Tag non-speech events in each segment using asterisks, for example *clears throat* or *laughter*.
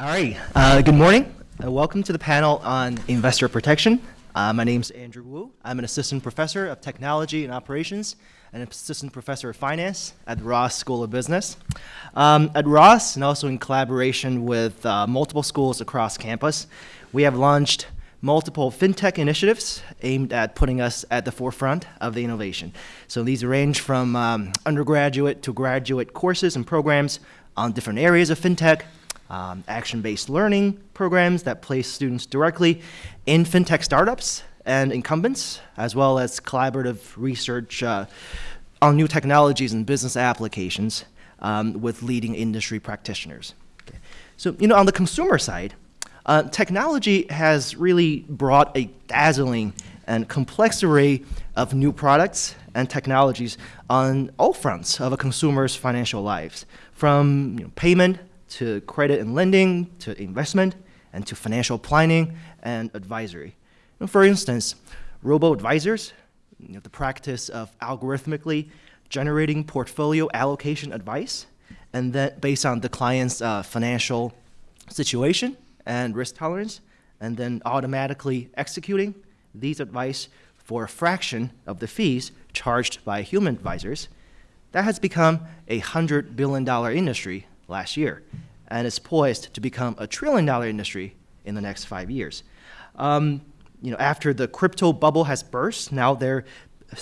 All right. Uh, good morning. Uh, welcome to the panel on investor protection. Uh, my name is Andrew Wu. I'm an assistant professor of technology and operations and an assistant professor of finance at Ross School of Business. Um, at Ross, and also in collaboration with uh, multiple schools across campus, we have launched multiple fintech initiatives aimed at putting us at the forefront of the innovation. So these range from um, undergraduate to graduate courses and programs on different areas of fintech, um, action-based learning programs that place students directly in fintech startups and incumbents, as well as collaborative research uh, on new technologies and business applications um, with leading industry practitioners. Okay. So, you know, on the consumer side, uh, technology has really brought a dazzling and complex array of new products and technologies on all fronts of a consumer's financial lives, from you know, payment to credit and lending to investment and to financial planning and advisory. For instance, robo-advisors, you know, the practice of algorithmically generating portfolio allocation advice, and then based on the client's uh, financial situation and risk tolerance, and then automatically executing these advice for a fraction of the fees charged by human advisors, that has become a $100 billion industry last year, and is poised to become a trillion dollar industry in the next five years. Um, you know, after the crypto bubble has burst, now there's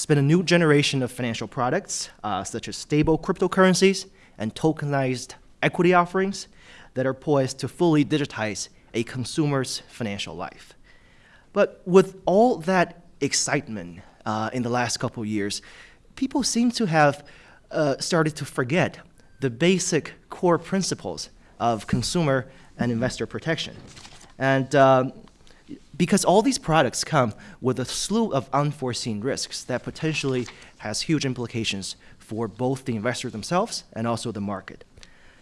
been a new generation of financial products, uh, such as stable cryptocurrencies and tokenized equity offerings that are poised to fully digitize a consumer's financial life. But with all that excitement uh, in the last couple of years, people seem to have uh, started to forget the basic core principles of consumer and investor protection. And um, because all these products come with a slew of unforeseen risks that potentially has huge implications for both the investors themselves and also the market.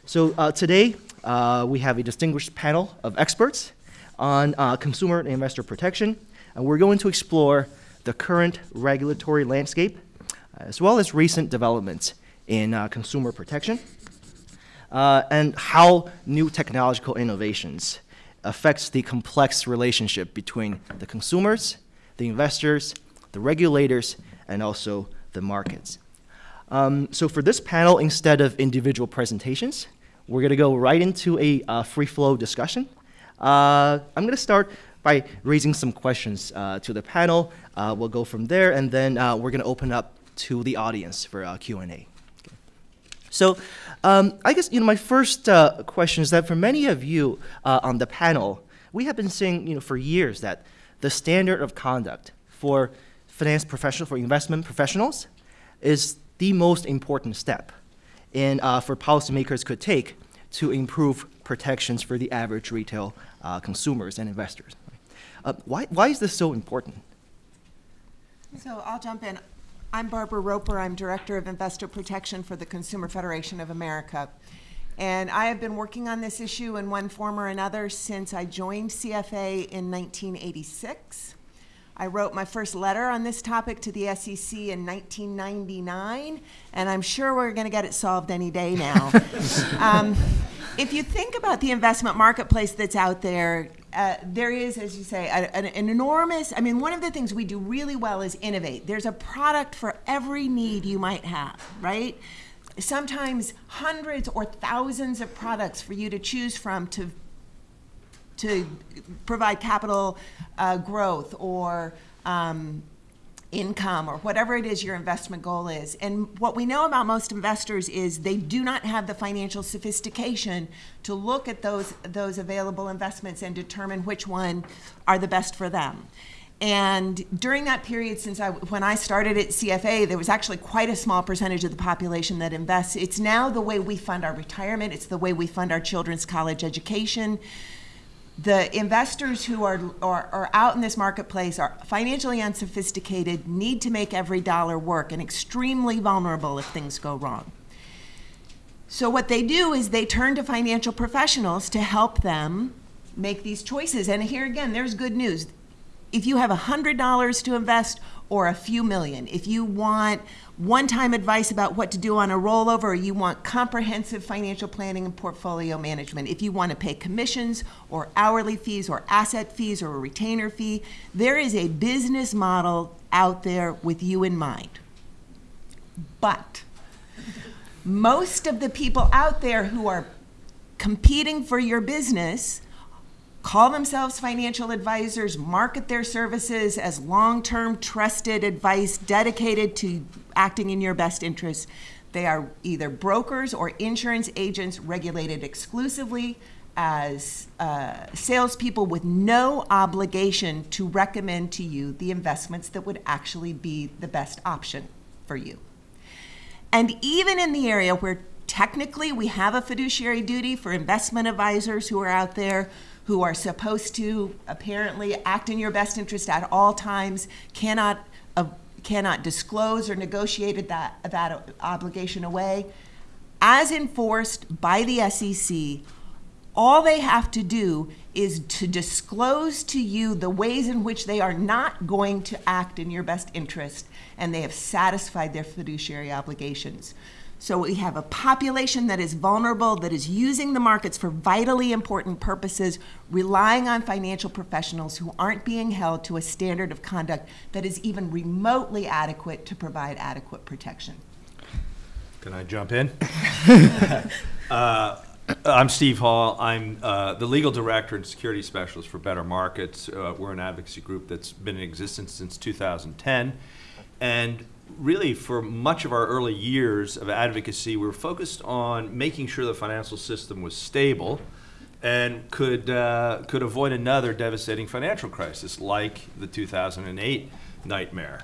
So uh, today, uh, we have a distinguished panel of experts on uh, consumer and investor protection, and we're going to explore the current regulatory landscape, as well as recent developments in uh, consumer protection, uh, and how new technological innovations affects the complex relationship between the consumers, the investors, the regulators, and also the markets. Um, so for this panel, instead of individual presentations, we're going to go right into a uh, free flow discussion. Uh, I'm going to start by raising some questions uh, to the panel. Uh, we'll go from there, and then uh, we're going to open up to the audience for uh, Q&A. Okay. So um, I guess you know my first uh, question is that for many of you uh, on the panel, we have been saying you know for years that the standard of conduct for finance professionals, for investment professionals, is the most important step in uh, for policymakers could take to improve protections for the average retail uh, consumers and investors. Uh, why, why is this so important? So I'll jump in. I'm Barbara Roper. I'm Director of Investor Protection for the Consumer Federation of America. And I have been working on this issue in one form or another since I joined CFA in 1986. I wrote my first letter on this topic to the SEC in 1999, and I'm sure we're going to get it solved any day now. *laughs* um, if you think about the investment marketplace that's out there, uh, there is, as you say, an, an, enormous, I mean, one of the things we do really well is innovate. There's a product for every need you might have, right? Sometimes hundreds or thousands of products for you to choose from to, to provide capital uh, growth or um, income or whatever it is your investment goal is. And what we know about most investors is they do not have the financial sophistication to look at those, those available investments and determine which one are the best for them. And during that period, since I, when I started at CFA, there was actually quite a small percentage of the population that invests. It's now the way we fund our retirement. It's the way we fund our children's college education the investors who are, are, are, out in this marketplace are financially unsophisticated, need to make every dollar work, and extremely vulnerable if things go wrong. So what they do is they turn to financial professionals to help them make these choices. And here again, there's good news. if you have $100 to invest or a few million, if you want one time advice about what to do on a rollover, or you want comprehensive financial planning and portfolio management, if you want to pay commissions or hourly fees or asset fees or a retainer fee, there is a business model out there with you in mind. But most of the people out there who are competing for your business call themselves financial advisors, market their services as long term trusted advice dedicated to acting in your best interests. They are either brokers or insurance agents regulated exclusively as uh, salespeople with no obligation to recommend to you the investments that would actually be the best option for you. And even in the area where technically we have a fiduciary duty for investment advisors who are out there who are supposed to apparently act in your best interest at all times, cannot, uh, cannot disclose or negotiate that, that obligation away. As enforced by the SEC, all they have to do is to disclose to you the ways in which they are not going to act in your best interest, and they have satisfied their fiduciary obligations. So we have a population that is vulnerable, that is using the markets for vitally important purposes, relying on financial professionals who aren't being held to a standard of conduct that is even remotely adequate to provide adequate protection. Can I jump in? *laughs* uh, I'm Steve Hall. I'm uh, the legal director and security specialist for Better Markets. Uh, we're an advocacy group that's been in existence since 2010. And really for much of our early years of advocacy, we were focused on making sure the financial system was stable and could uh, could avoid another devastating financial crisis like the 2008 nightmare.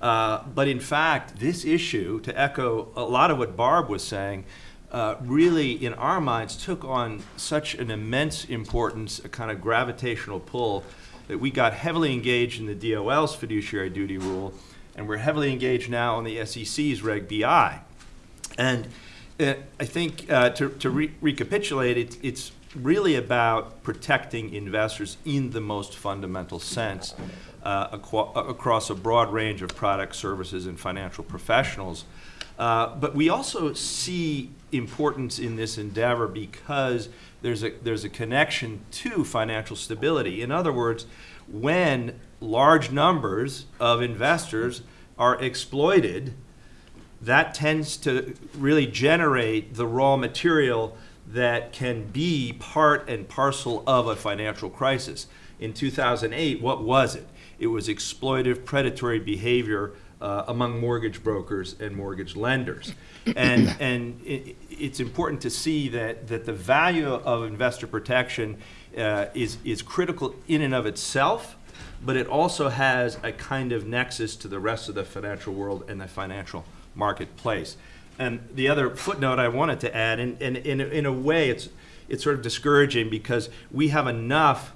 Uh, but in fact, this issue, to echo a lot of what Barb was saying, uh, really, in our minds, took on such an immense importance, a kind of gravitational pull, that we got heavily engaged in the DOL's fiduciary duty rule and we're heavily engaged now on the SEC's Reg BI. And uh, I think uh, to, to re recapitulate, it, it's really about protecting investors in the most fundamental sense uh, across a broad range of products, services, and financial professionals. Uh, but we also see importance in this endeavor because there's a, there's a connection to financial stability. In other words, when large numbers of investors are exploited, that tends to really generate the raw material that can be part and parcel of a financial crisis. In 2008, what was it? It was exploitive predatory behavior uh, among mortgage brokers and mortgage lenders. And, *clears throat* and it, it's important to see that, that the value of investor protection uh, is, is critical in and of itself, but it also has a kind of nexus to the rest of the financial world and the financial marketplace. And the other footnote I wanted to add, and, and, in, in a way it's, it's sort of discouraging because we have enough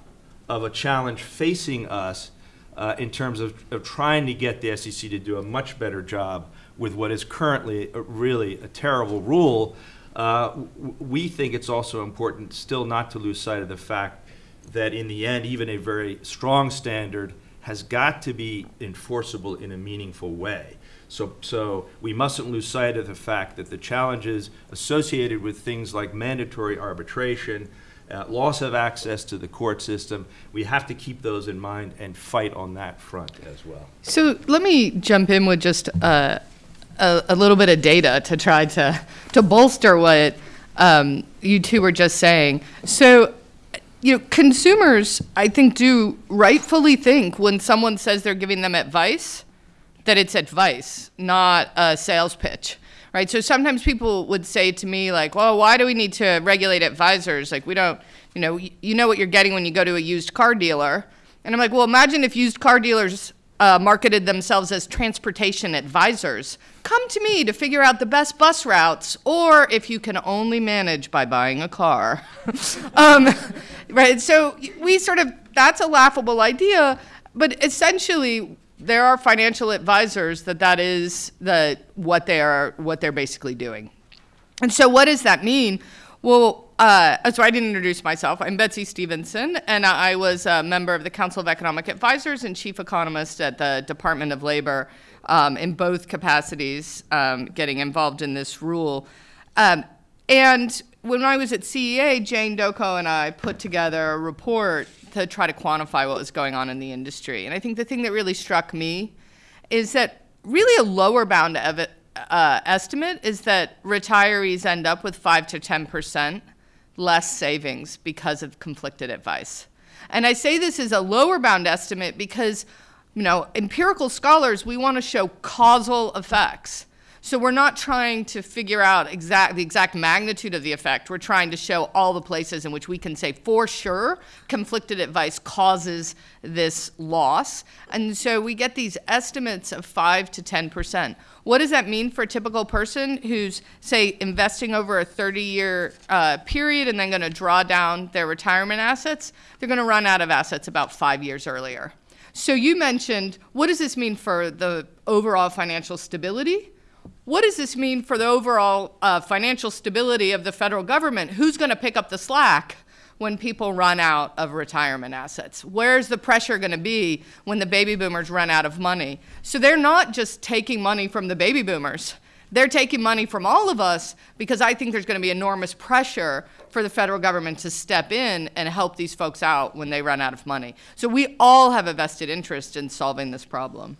of a challenge facing us uh, in terms of, of trying to get the SEC to do a much better job with what is currently a, really a terrible rule. Uh, we think it's also important still not to lose sight of the fact that in the end, even a very strong standard has got to be enforceable in a meaningful way. So, so we mustn't lose sight of the fact that the challenges associated with things like mandatory arbitration, uh, loss of access to the court system, we have to keep those in mind and fight on that front as well. So let me jump in with just uh, a, a, little bit of data to try to, to bolster what um, you two were just saying. So you know, consumers, I think, do rightfully think when someone says they're giving them advice that it's advice, not a sales pitch, right? So sometimes people would say to me, like, well, why do we need to regulate advisors? Like, we don't, you know, you know what you're getting when you go to a used car dealer. And I'm like, well, imagine if used car dealers uh, marketed themselves as transportation advisors. Come to me to figure out the best bus routes, or if you can only manage by buying a car. *laughs* um, right? So we sort of, that's a laughable idea, but essentially, there are financial advisors that that is the, what, they are, what they're basically doing. And so, what does that mean? Well, uh, so I didn't introduce myself. I'm Betsy Stevenson, and I was a member of the Council of Economic Advisors and chief economist at the Department of Labor um, in both capacities, um, getting involved in this rule. Um, and when I was at CEA, Jane Dokko and I put together a report to try to quantify what was going on in the industry. And I think the thing that really struck me is that really a lower bound uh, estimate is that retirees end up with 5 to 10 percent less savings because of conflicted advice. And I say this is a lower bound estimate because, you know, empirical scholars, we want to show causal effects. So we're not trying to figure out exact, the exact magnitude of the effect. We're trying to show all the places in which we can say for sure conflicted advice causes this loss. And so we get these estimates of 5 to 10%. What does that mean for a typical person who's, say, investing over a 30 year uh, period and then going to draw down their retirement assets? They're going to run out of assets about five years earlier. So you mentioned what does this mean for the overall financial stability? What does this mean for the overall uh, financial stability of the federal government? Who's going to pick up the slack when people run out of retirement assets? Where's the pressure going to be when the baby boomers run out of money? So they're not just taking money from the baby boomers. They're taking money from all of us because I think there's going to be enormous pressure for the federal government to step in and help these folks out when they run out of money. So we all have a vested interest in solving this problem.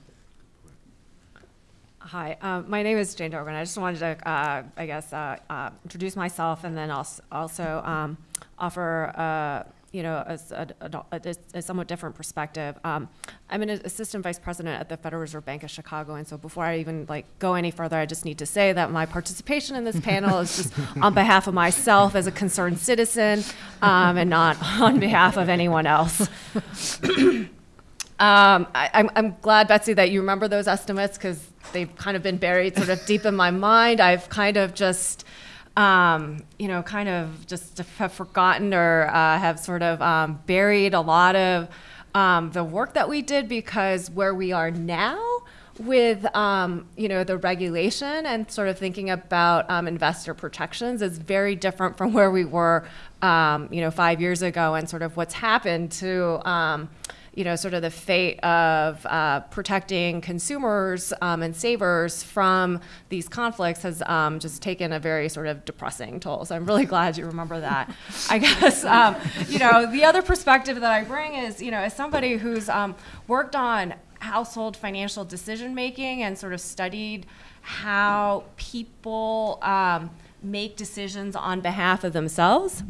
Hi, um, my name is Jane Dokko. I just wanted to, uh, I guess, uh, uh, introduce myself and then also, also um, offer, uh, you know, a, a, a, a, somewhat different perspective. Um, I'm an assistant vice president at the Federal Reserve Bank of Chicago, and so before I even like go any further, I just need to say that my participation in this panel is just on behalf of myself as a concerned citizen, um, and not on behalf of anyone else. Um, I, I'm, I'm glad, Betsy, that you remember those estimates because they've kind of been buried sort of deep in my mind. I've kind of just, um, you know, kind of just have forgotten or uh, have sort of um, buried a lot of um, the work that we did because where we are now with um, you know the regulation and sort of thinking about um, investor protections is very different from where we were you know five years ago and sort of what's happened to you know, sort of the fate of uh, protecting consumers um, and savers from these conflicts has um, just taken a very sort of depressing toll. So I'm really *laughs* glad you remember that. I guess, um, you know, the other perspective that I bring is, you know, as somebody who's um, worked on household financial decision making and sort of studied how people um, make decisions on behalf of themselves.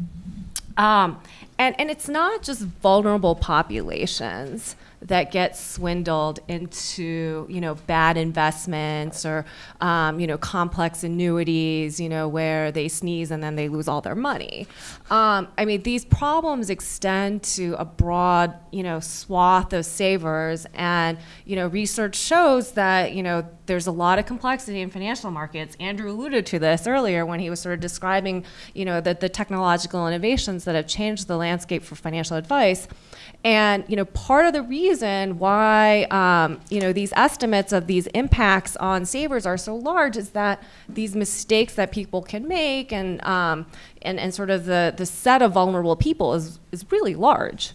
Um, and, and it's not just vulnerable populations that get swindled into you know bad investments or um, you know complex annuities you know where they sneeze and then they lose all their money. Um, i mean these problems extend to a broad you know swath of savers. And you know research shows that you know there's a lot of complexity in financial markets andrew alluded to this earlier when he was sort of describing you know the, the technological innovations that have changed the landscape for financial advice and you know, part of the reason why um, you know these estimates of these impacts on savers are so large is that these mistakes that people can make, and um, and and sort of the the set of vulnerable people is is really large.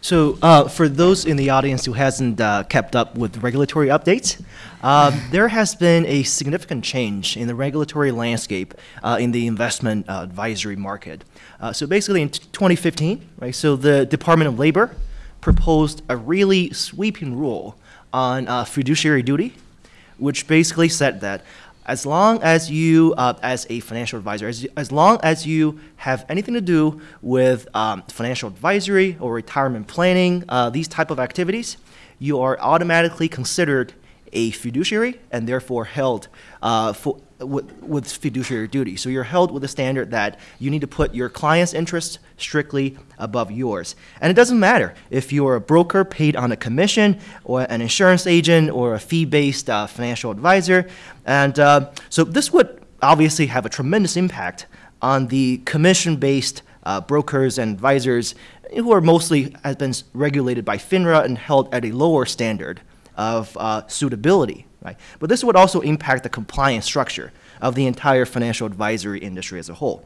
So uh, for those in the audience who hasn't uh, kept up with regulatory updates, uh, there has been a significant change in the regulatory landscape uh, in the investment uh, advisory market. Uh, so basically in 2015, right, so the Department of Labor proposed a really sweeping rule on fiduciary duty, which basically said that as long as you, uh, as a financial advisor, as, as long as you have anything to do with um, financial advisory or retirement planning, uh, these type of activities, you are automatically considered a fiduciary and therefore held uh, for, with, with, fiduciary duty. So you're held with the standard that you need to put your client's interests strictly above yours. And it doesn't matter if you're a broker paid on a commission or an insurance agent or a fee-based uh, financial advisor. And uh, so this would obviously have a tremendous impact on the commission-based uh, brokers and advisors who are mostly has been regulated by FINRA and held at a lower standard of uh, suitability. Right? But this would also impact the compliance structure of the entire financial advisory industry as a whole.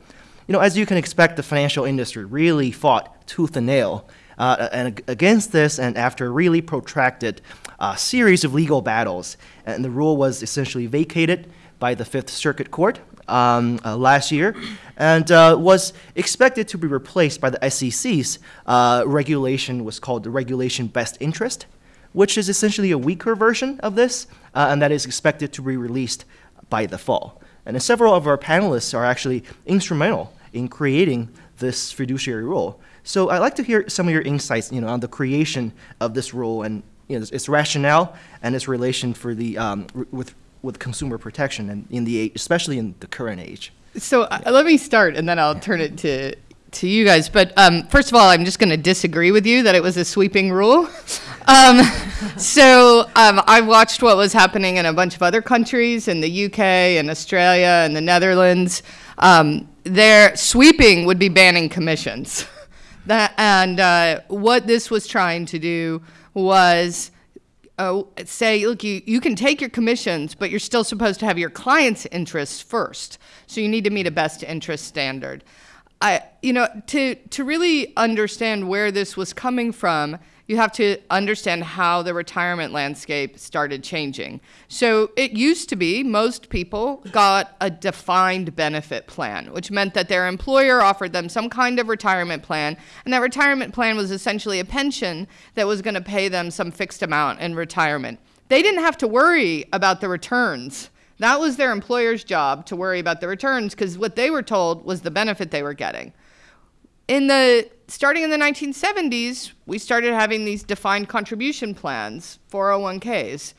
you know, as you can expect, the financial industry really fought tooth and nail uh, and against this, and after a really protracted uh, series of legal battles, and the rule was essentially vacated by the Fifth Circuit Court um, uh, last year, and uh, was expected to be replaced by the SEC's uh, regulation, was called the Regulation Best Interest, which is essentially a weaker version of this, uh, and that is expected to be released by the fall. And several of our panelists are actually instrumental in creating this fiduciary rule. So I'd like to hear some of your insights, you know, on the creation of this rule and you know, its, its rationale and its relation for the um, with with consumer protection and in the especially in the current age. So uh, let me start, and then I'll turn it to to you guys. But um, first of all, I'm just going to disagree with you that it was a sweeping rule. *laughs* Um, so um, I watched what was happening in a bunch of other countries, in the UK and Australia and the Netherlands. Um, their sweeping would be banning commissions. *laughs* That, and uh, what this was trying to do was uh, say, look, you, you can take your commissions, but you're still supposed to have your client's interests first. So you need to meet a best interest standard. I, you know, to, to really understand where this was coming from, you have to understand how the retirement landscape started changing. So it used to be most people got a defined benefit plan, which meant that their employer offered them some kind of retirement plan, and that retirement plan was essentially a pension that was going to pay them some fixed amount in retirement. They didn't have to worry about the returns. That was their employer's job to worry about the returns because what they were told was the benefit they were getting in the starting in the 1970s, we started having these defined contribution plans, 401ks,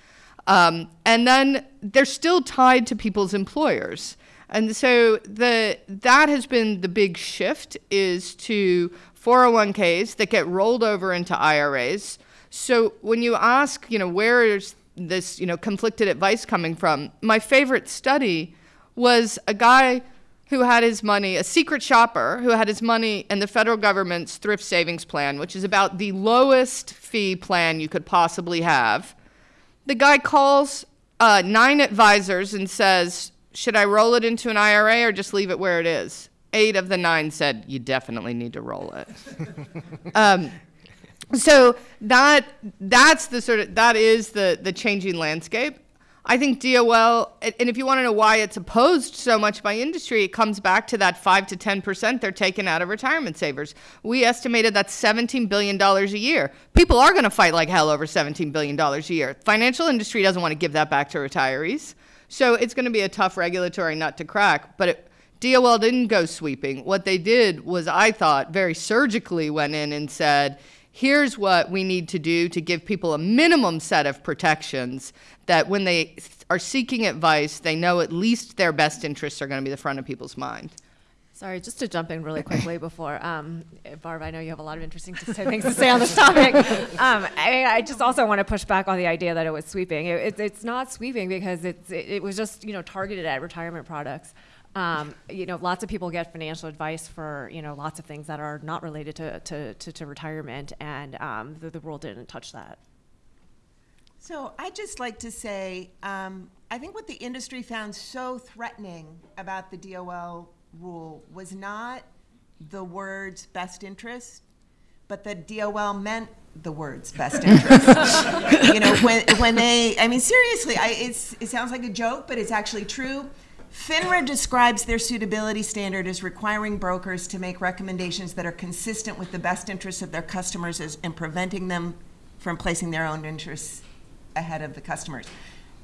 um, and then they're still tied to people's employers. And so the that has been the big shift is to 401ks that get rolled over into IRAs. So when you ask, you know, where is this, you know, conflicted advice coming from? My favorite study was a guy who had his money, a secret shopper who had his money in the federal government's thrift savings plan, which is about the lowest fee plan you could possibly have. The guy calls uh, nine advisors and says, Should I roll it into an IRA or just leave it where it is? Eight of the nine said, You definitely need to roll it. *laughs* um, so that that's the sort of that is the the changing landscape. I think DOL, and if you want to know why it's opposed so much by industry, it comes back to that 5 to 10% they're taking out of retirement savers. We estimated that's $17 billion a year. People are going to fight like hell over $17 billion a year. Financial industry doesn't want to give that back to retirees. So it's going to be a tough regulatory nut to crack. But it, DOL didn't go sweeping. What they did was, I thought, very surgically went in and said, here's what we need to do to give people a minimum set of protections that when they are seeking advice, they know at least their best interests are going to be the front of people's mind. Sorry, just to jump in really quickly before, um, Barb, I know you have a lot of interesting things to say on this topic. Um, I, I, just also want to push back on the idea that it was sweeping. It, it, it's not sweeping because it, it was just you know targeted at retirement products. Um, you know, lots of people get financial advice for, you know, lots of things that are not related to, to, to, to retirement, and um, the, the rule didn't touch that. So I'd just like to say, um, I think what the industry found so threatening about the DOL rule was not the words best interest, but that DOL meant the words best *laughs* interest. you know, when, when they, I mean, seriously, I, it's, it sounds like a joke, but it's actually true. FINRA describes their suitability standard as requiring brokers to make recommendations that are consistent with the best interests of their customers as, and preventing them from placing their own interests ahead of the customers.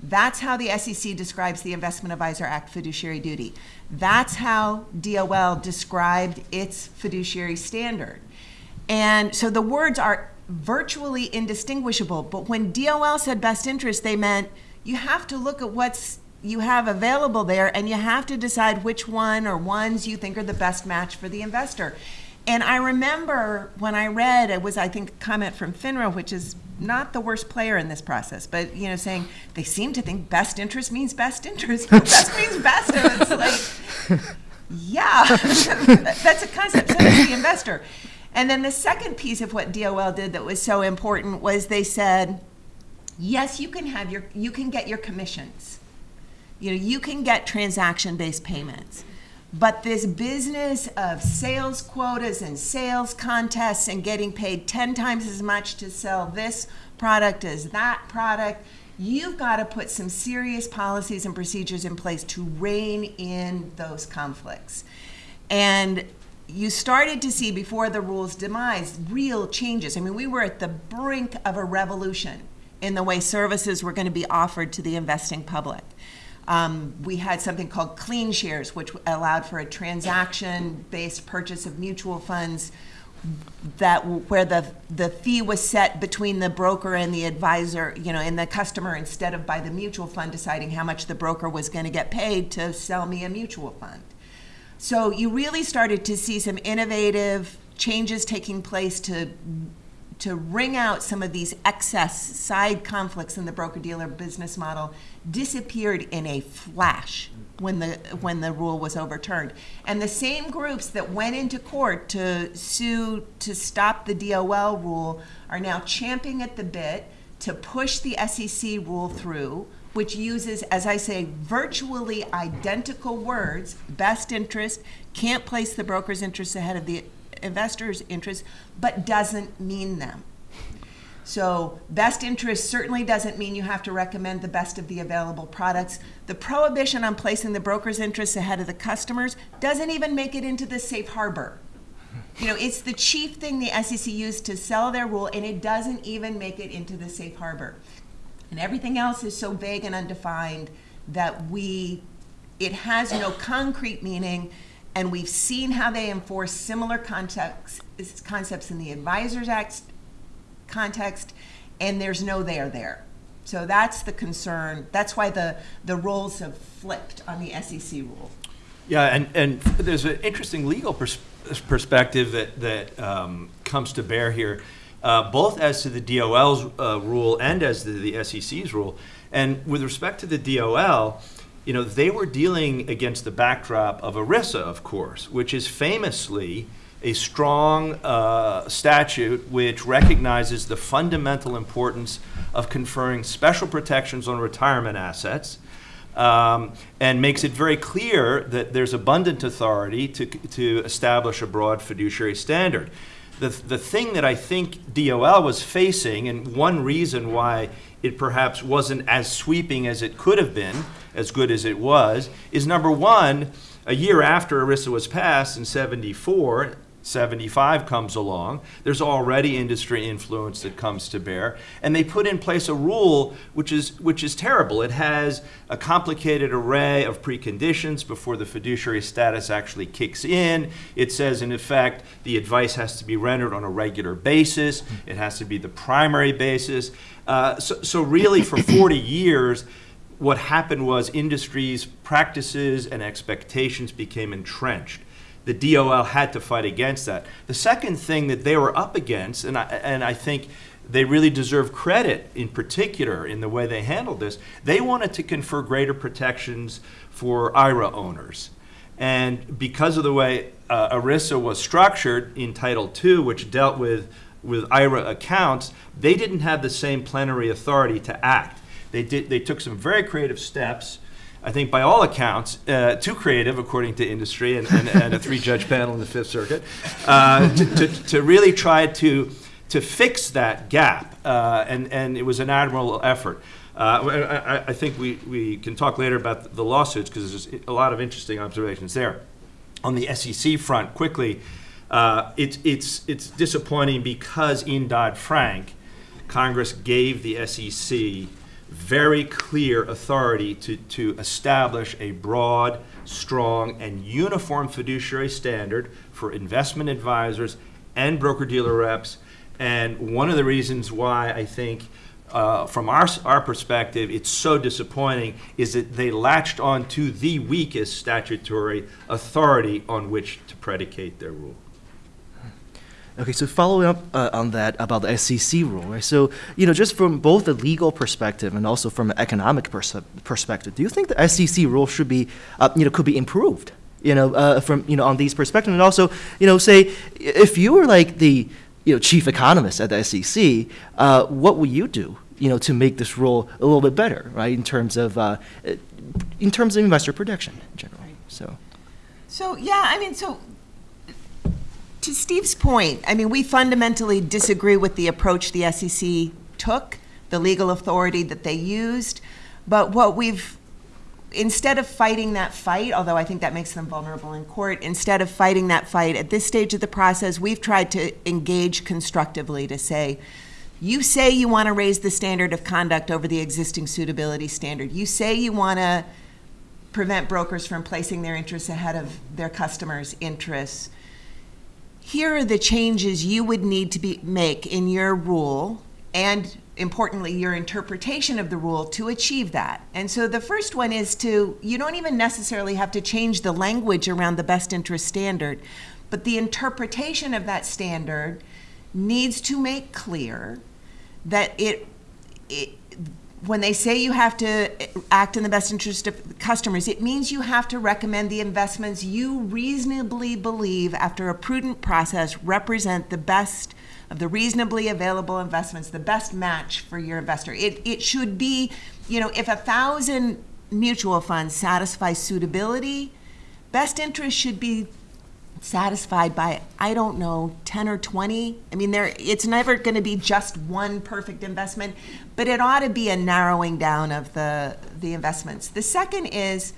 That's how the SEC describes the Investment Advisor Act fiduciary duty. That's how DOL described its fiduciary standard. And so the words are virtually indistinguishable. But when DOL said best interest, they meant you have to look at what's you have available there and you have to decide which one or ones you think are the best match for the investor. And I remember when I read it was I think a comment from FINRA, which is not the worst player in this process, but you know, saying they seem to think best interest means best interest. *laughs* best means best. And it's like, *laughs* yeah, *laughs* that's a concept. So does the investor. And then the second piece of what DOL did that was so important was they said, yes, you can have your, you can get your commissions. You know, you can get transaction-based payments, But this business of sales quotas and sales contests and getting paid 10 times as much to sell this product as that product, you've got to put some serious policies and procedures in place to rein in those conflicts. And you started to see before the rule's demise real changes. I mean, we were at the brink of a revolution in the way services were going to be offered to the investing public. Um, we had something called clean shares, which allowed for a transaction-based purchase of mutual funds that where the the fee was set between the broker and the advisor, you know, and the customer instead of by the mutual fund deciding how much the broker was going to get paid to sell me a mutual fund. So you really started to see some innovative changes taking place to to wring out some of these excess side conflicts in the broker dealer business model disappeared in a flash when the when the rule was overturned. And the same groups that went into court to sue to stop the DOL rule are now champing at the bit to push the SEC rule through, which uses, as I say, virtually identical words, best interest, can't place the broker's interest ahead of the investor's interest, but doesn't mean them. So, best interest certainly doesn't mean you have to recommend the best of the available products. The prohibition on placing the broker's interests ahead of the customers doesn't even make it into the safe harbor. You know, it's the chief thing the SEC used to sell their rule, and it doesn't even make it into the safe harbor. And everything else is so vague and undefined that we, it has no concrete meaning and we've seen how they enforce similar concepts, concepts in the Advisors Act context, and there's no there there. So that's the concern. That's why the, the roles have flipped on the SEC rule. Yeah, and, and there's an interesting legal pers- perspective that, that um, comes to bear here, uh, both as to the DOL's uh, rule and as to the SEC's rule. And with respect to the DOL, you know, they were dealing against the backdrop of ERISA, of course, which is famously a strong uh, statute which recognizes the fundamental importance of conferring special protections on retirement assets um, and makes it very clear that there's abundant authority to, to establish a broad fiduciary standard. The, the thing that I think DOL was facing, and one reason why it perhaps wasn't as sweeping as it could have been, as good as it was, is number one, a year after ERISA was passed in 74, 75 comes along, there's already industry influence that comes to bear, and they put in place a rule which is which is terrible. It has a complicated array of preconditions before the fiduciary status actually kicks in. It says, in effect, the advice has to be rendered on a regular basis. It has to be the primary basis. Uh, so, so really, for 40 years what happened was industry's practices and expectations became entrenched. The DOL had to fight against that. The second thing that they were up against, and I, and I think they really deserve credit in particular in the way they handled this, they wanted to confer greater protections for IRA owners. And because of the way uh, ERISA was structured in Title II, which dealt with, with IRA accounts, they didn't have the same plenary authority to act. They, did, they took some very creative steps. I think, by all accounts, uh, too creative, according to industry and, and, and a three judge *laughs* panel in the Fifth Circuit, uh, to, to, to, really try to, to fix that gap. Uh, and, and it was an admirable effort. Uh, I, I, think we, we can talk later about the lawsuits because there's a lot of interesting observations there. On the SEC front, quickly, uh, it's, it's, it's disappointing because in Dodd Frank, Congress gave the SEC very clear authority to, to establish a broad, strong, and uniform fiduciary standard for investment advisors and broker dealer reps. And one of the reasons why I think, uh, from our, our perspective, it's so disappointing is that they latched on to the weakest statutory authority on which to predicate their rule. Okay, so following up uh, on that about the SEC rule, right? So, you know, just from both a legal perspective and also from an economic pers- perspective, do you think the SEC rule should be, uh, you know, could be improved? You know, uh, from you know on these perspectives, and also, you know, say if you were like the, you know, chief economist at the SEC, uh, what would you do? You know, to make this rule a little bit better, right? In terms of, uh, in terms of investor protection in general. So. So, yeah, I mean, so to Steve's point, I mean, we fundamentally disagree with the approach the SEC took, the legal authority that they used. But what we've, instead of fighting that fight, although I think that makes them vulnerable in court, instead of fighting that fight at this stage of the process, we've tried to engage constructively to say, you say you want to raise the standard of conduct over the existing suitability standard. You say you want to prevent brokers from placing their interests ahead of their customers' interests. Here are the changes you would need to be, make in your rule and importantly your interpretation of the rule to achieve that. And so the first one is to you don't even necessarily have to change the language around the best interest standard, but the interpretation of that standard needs to make clear that it, it when they say you have to eh, act in the best interest of customers, it means you have to recommend the investments you reasonably believe, after a prudent process, represent the best of the reasonably available investments, the best match for your investor. It, it should be, you know, if a thousand mutual funds satisfy suitability, best interest should be satisfied by I don't know 10 or 20 I mean there it's never going to be just one perfect investment but it ought to be a narrowing down of the the investments. The second is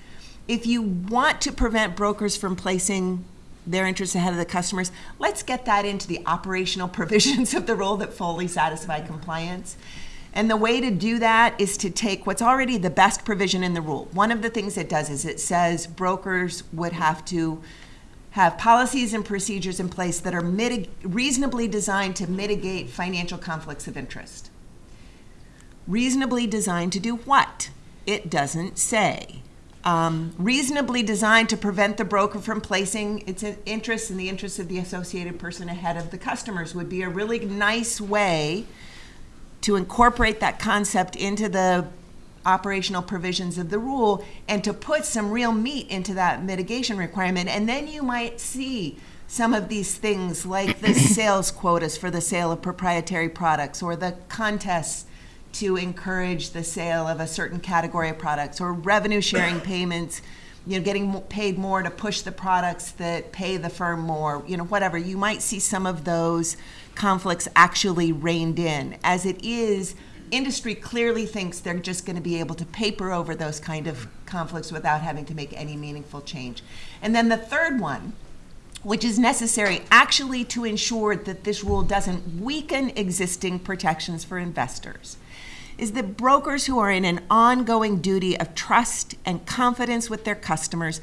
if you want to prevent brokers from placing their interests ahead of the customers let's get that into the operational *laughs* provisions of the rule that fully satisfy compliance. And the way to do that is to take what's already the best provision in the rule. One of the things it does is it says brokers would have to have policies and procedures in place that are mitig- reasonably designed to mitigate financial conflicts of interest. Reasonably designed to do what? It doesn't say. Um, reasonably designed to prevent the broker from placing its interests and the interests of the associated person ahead of the customers would be a really nice way to incorporate that concept into the operational provisions of the rule and to put some real meat into that mitigation requirement. And then you might see some of these things like the *coughs* sales quotas for the sale of proprietary products or the contests to encourage the sale of a certain category of products or revenue sharing *coughs* payments you know getting paid more to push the products that pay the firm more you know whatever you might see some of those conflicts actually reined in as it is industry clearly thinks they're just going to be able to paper over those kind of conflicts without having to make any meaningful change. And then the third one, which is necessary actually to ensure that this rule doesn't weaken existing protections for investors, is that brokers who are in an ongoing duty of trust and confidence with their customers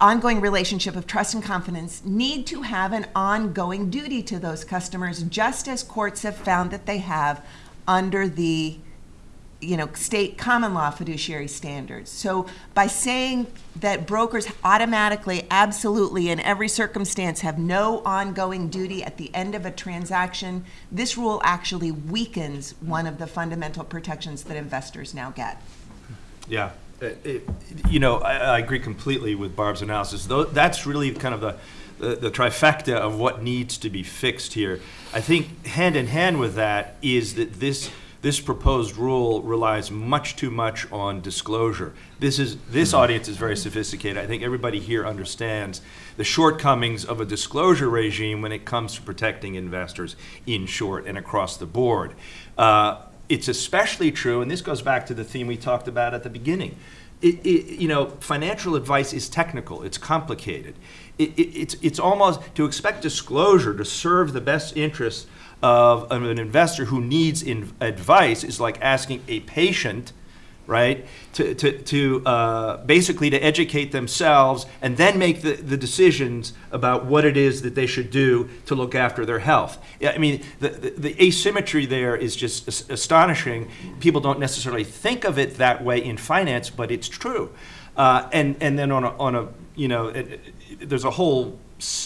ongoing relationship of trust and confidence need to have an ongoing duty to those customers, just as courts have found that they have under the you know state common law fiduciary standards. So by saying that brokers automatically absolutely in every circumstance have no ongoing duty at the end of a transaction this rule actually weakens one of the fundamental protections that investors now get. Yeah, It- it- you know, I, I agree completely with Barb's analysis. Though that's really kind of the, the, the trifecta of what needs to be fixed here. I think hand in hand with that is that this this proposed rule relies much too much on disclosure. This is this audience is very sophisticated. I think everybody here understands the shortcomings of a disclosure regime when it comes to protecting investors in short and across the board. Uh, it's especially true, and this goes back to the theme we talked about at the beginning. It, it, you know, financial advice is technical, it's complicated. It, it, it's, it's almost to expect disclosure to serve the best interests of, an investor who needs in, advice is like asking a patient right? To, to, to uh, basically to educate themselves and then make the, the decisions about what it is that they should do to look after their health. I mean, the, the, the asymmetry there is just as- astonishing. People don't necessarily think of it that way in finance, but it's true. Uh, and, and then on a, on a you know, it, it- there's a whole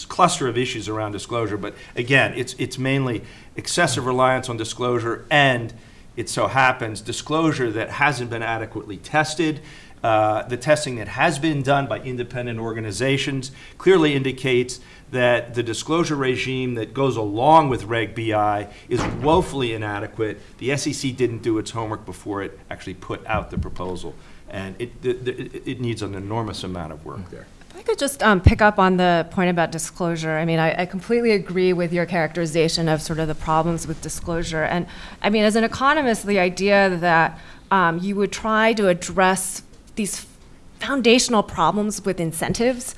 cluster of issues around disclosure, but again, it's, it's mainly excessive reliance on disclosure and it so happens, disclosure that hasn't been adequately tested. Uh, the testing that has been done by independent organizations clearly indicates that the disclosure regime that goes along with Reg BI is woefully inadequate. The SEC didn't do its homework before it actually put out the proposal, and it, it, it needs an enormous amount of work there. If I could just um, pick up on the point about disclosure. I mean, I, I completely agree with your characterization of sort of the problems with disclosure. And I mean, as an economist, the idea that um, you would try to address these foundational problems with incentives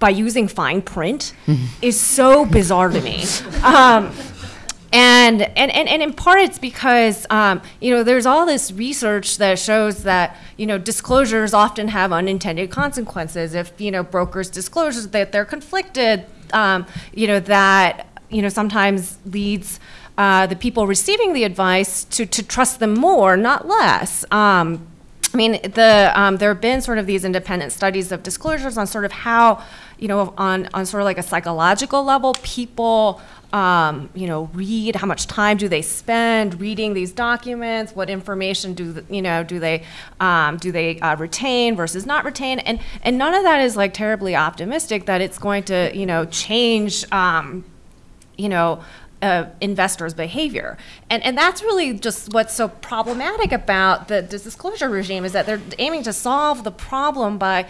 by using fine print is so bizarre to me. Um, and, and, and, and in part it's because um, you know there's all this research that shows that you know disclosures often have unintended consequences. If you know brokers disclosures that they're conflicted um, you know that you know sometimes leads uh, the people receiving the advice to, to trust them more not less. Um, I mean, the um, there have been sort of these independent studies of disclosures on sort of how, you know, on on sort of like a psychological level, people, um, you know, read. How much time do they spend reading these documents? What information do you know do they um, do they uh, retain versus not retain? And and none of that is like terribly optimistic that it's going to you know change. Um, you know, uh, investors' behavior. And, and that's really just what's so problematic about the disclosure regime is that they're aiming to solve the problem by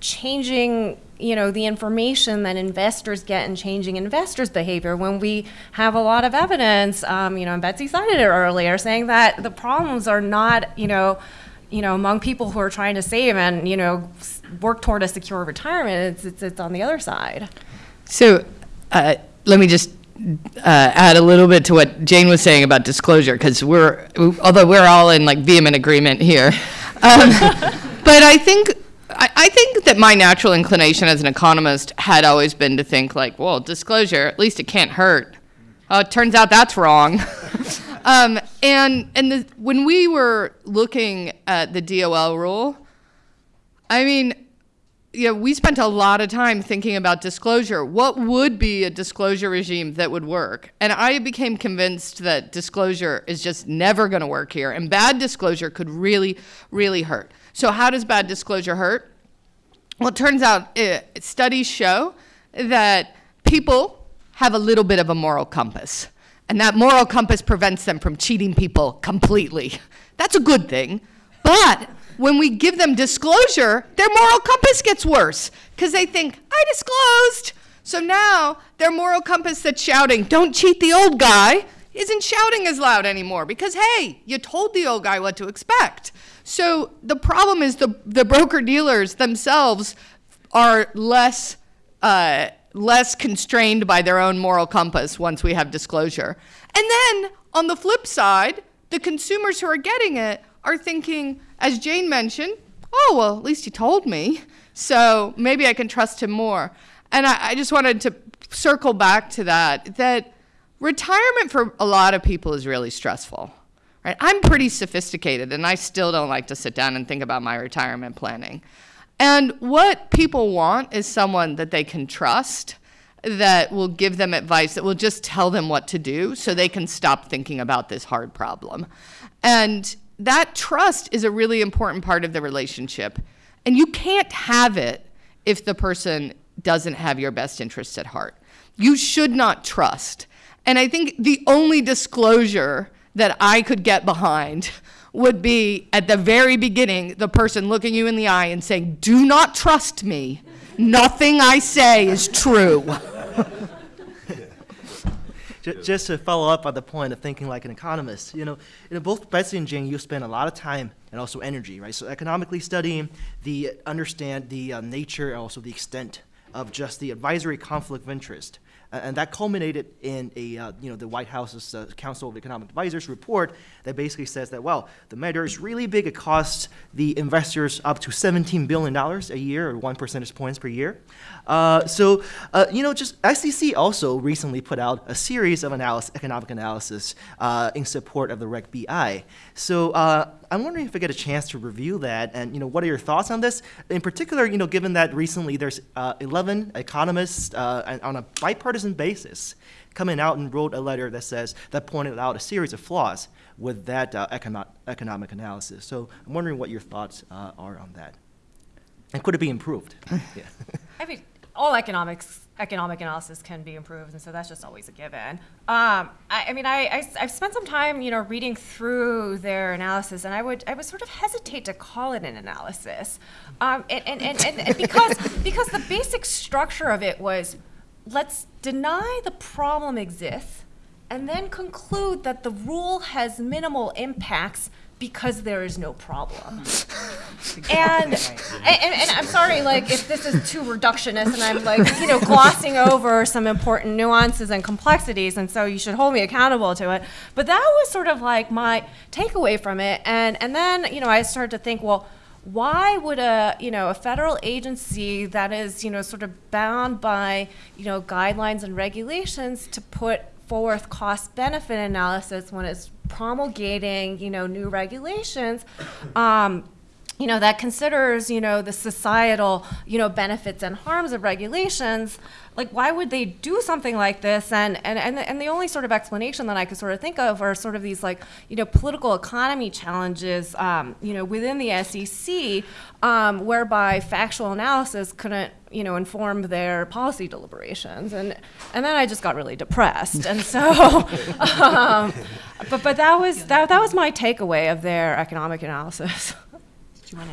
changing you know the information that investors get and changing investors behavior when we have a lot of evidence um, you know and betsy cited it earlier saying that the problems are not you know you know among people who are trying to save and you know work toward a secure retirement it's, it's, it's on the other side So uh, let me just uh, add a little bit to what Jane was saying about disclosure, because we're, although we're all in like vehement agreement here. *laughs* Um, but I think, I, I think that my natural inclination as an economist had always been to think like, well, disclosure, at least it can't hurt. Uh, it turns out that's wrong. *laughs* um, and and the, when we were looking at the DOL rule, I mean, yeah, we spent a lot of time thinking about disclosure. What would be a disclosure regime that would work? And I became convinced that disclosure is just never going to work here, and bad disclosure could really, really hurt. So, how does bad disclosure hurt? Well, it turns out uh, studies show that people have a little bit of a moral compass, and that moral compass prevents them from cheating people completely. That's a good thing. But when we give them disclosure, their moral compass gets worse because they think, I disclosed. So now their moral compass that's shouting, don't cheat the old guy, isn't shouting as loud anymore because, hey, you told the old guy what to expect. So the problem is the, the broker dealers themselves are less, uh, less constrained by their own moral compass once we have disclosure. And then on the flip side, the consumers who are getting it are thinking, as Jane mentioned, oh, well, at least he told me. So maybe I can trust him more. And I, I just wanted to circle back to that, that retirement for a lot of people is really stressful. Right? I'm pretty sophisticated and I still don't like to sit down and think about my retirement planning. And what people want is someone that they can trust that will give them advice, that will just tell them what to do so they can stop thinking about this hard problem. And that trust is a really important part of the relationship. And you can't have it if the person doesn't have your best interests at heart. You should not trust. And I think the only disclosure that I could get behind would be at the very beginning, the person looking you in the eye and saying, Do not trust me. Nothing I say is true. *laughs* Ju- Just to follow up on the point of thinking like an economist, you know, know, both Betsy and Jane, you spend a lot of time and also energy, right? So economically studying the understand the uh, nature and also the extent of just the advisory conflict of interest. And that culminated in a, uh, you know, the White House's uh, Council of Economic Advisors report that basically says that, well, the matter is really big. It costs the investors up to $17 billion a year, or one percentage points per year. Uh, so, uh, you know, just SEC also recently put out a series of analysis, economic analysis uh, in support of the Reg BI. So uh, I'm wondering if I get a chance to review that, and you know, what are your thoughts on this? In particular, you know, given that recently there's uh, 11 economists uh, and on a bipartisan basis coming out and wrote a letter that says that pointed out a series of flaws with that uh, econo- economic analysis. So I'm wondering what your thoughts uh, are on that, and could it be improved? *laughs* yeah. I mean, all economics economic analysis can be improved, and so that's just always a given. Um, I, I mean, I, I have spent some time, you know, reading through their analysis, and I would I would sort of hesitate to call it an analysis, um, and, and, and, and, and because *laughs* because the basic structure of it was, let's deny the problem exists, and then conclude that the rule has minimal impacts because there is no problem. *laughs* And, and, and, I'm sorry, like, if this is too reductionist and I'm like, you know, *laughs* glossing over some important nuances and complexities, and so you should hold me accountable to it. But that was sort of like my takeaway from it. And, and then, you know, I started to think, well, why would a you know a federal agency that is you know sort of bound by you know guidelines and regulations to put forth cost benefit analysis when it's promulgating you know new regulations um, you know that considers you know the societal you know benefits and harms of regulations like why would they do something like this? And and and, and the only sort of explanation that i could sort of think of are sort of these like you know political economy challenges um, you know within the sec um, whereby factual analysis couldn't you know inform their policy deliberations and and then i just got really depressed and so *laughs* um, but but that was that, that was my takeaway of their economic analysis Do you want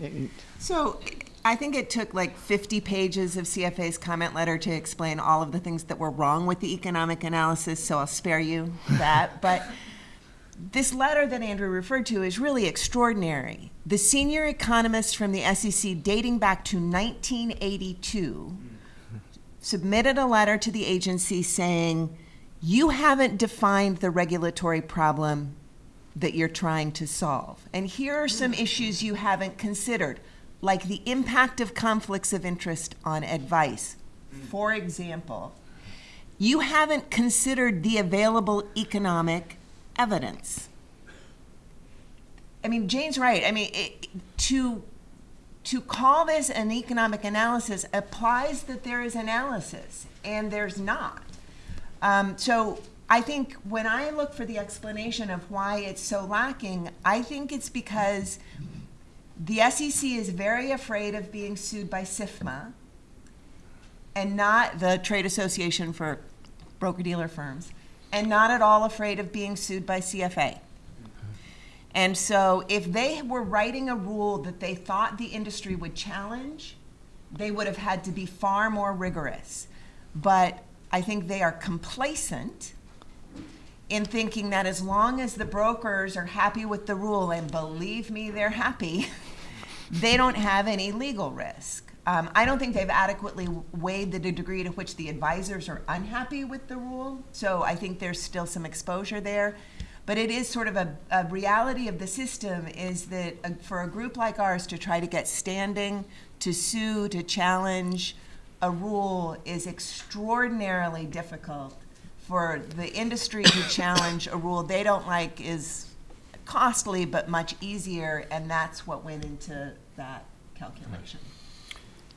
to? So I think it took like 50 pages of CFA's comment letter to explain all of the things that were wrong with the economic analysis, so I'll spare you that. But this letter that Andrew referred to is really extraordinary. The senior economists from the SEC, dating back to 1982, submitted a letter to the agency saying, You haven't defined the regulatory problem that you're trying to solve. And here are some issues you haven't considered, like the impact of conflicts of interest on advice. For example, you haven't considered the available economic evidence. I mean, Jane's right. I mean, it, to to call this an economic analysis applies that there is analysis, and there's not. Um, so I think when I look for the explanation of why it's so lacking, I think it's because the SEC is very afraid of being sued by SIFMA and not the Trade Association for Broker Dealer Firms, and not at all afraid of being sued by CFA. And so if they were writing a rule that they thought the industry would challenge, they would have had to be far more rigorous. But I think they are complacent in thinking that as long as the brokers are happy with the rule, and believe me, they're happy, *laughs* they don't have any legal risk. Um, I don't think they've adequately weighed the degree to which the advisors are unhappy with the rule. So I think there's still some exposure there. But it is sort of a, a reality of the system is that uh, for a group like ours to try to get standing, to sue, to challenge a rule is extraordinarily difficult for the industry to *coughs* challenge a rule they don't like is costly but much easier, and that's what went into that calculation.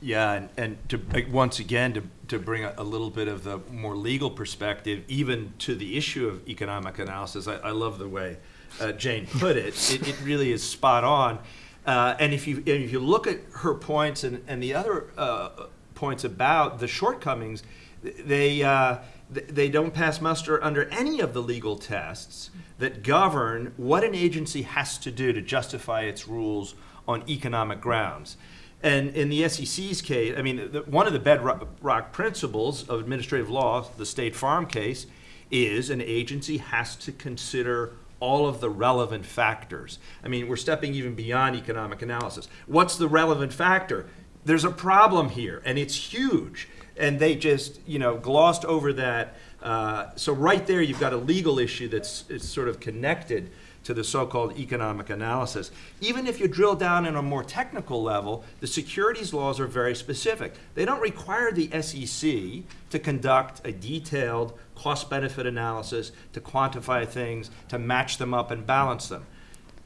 Yeah, and, and to, uh, once again, to, to bring a, a little bit of the more legal perspective, even to the issue of economic analysis, I, I love the way uh, Jane put it. *laughs* it. It really is spot on. Uh, and if you, and if you look at her points and, and the other uh, points about the shortcomings, they, uh, they don't pass muster under any of the legal tests that govern what an agency has to do to justify its rules on economic grounds. And in the SEC's case, I mean, the, one of the bedrock principles of administrative law, the State Farm case, is an agency has to consider all of the relevant factors. I mean, we're stepping even beyond economic analysis. What's the relevant factor? There's a problem here, and it's huge. And they just, you know, glossed over that. Uh, so right there, you've got a legal issue that's sort of connected to the so-called economic analysis. Even if you drill down in a more technical level, the securities laws are very specific. They don't require the SEC to conduct a detailed cost-benefit analysis, to quantify things, to match them up and balance them.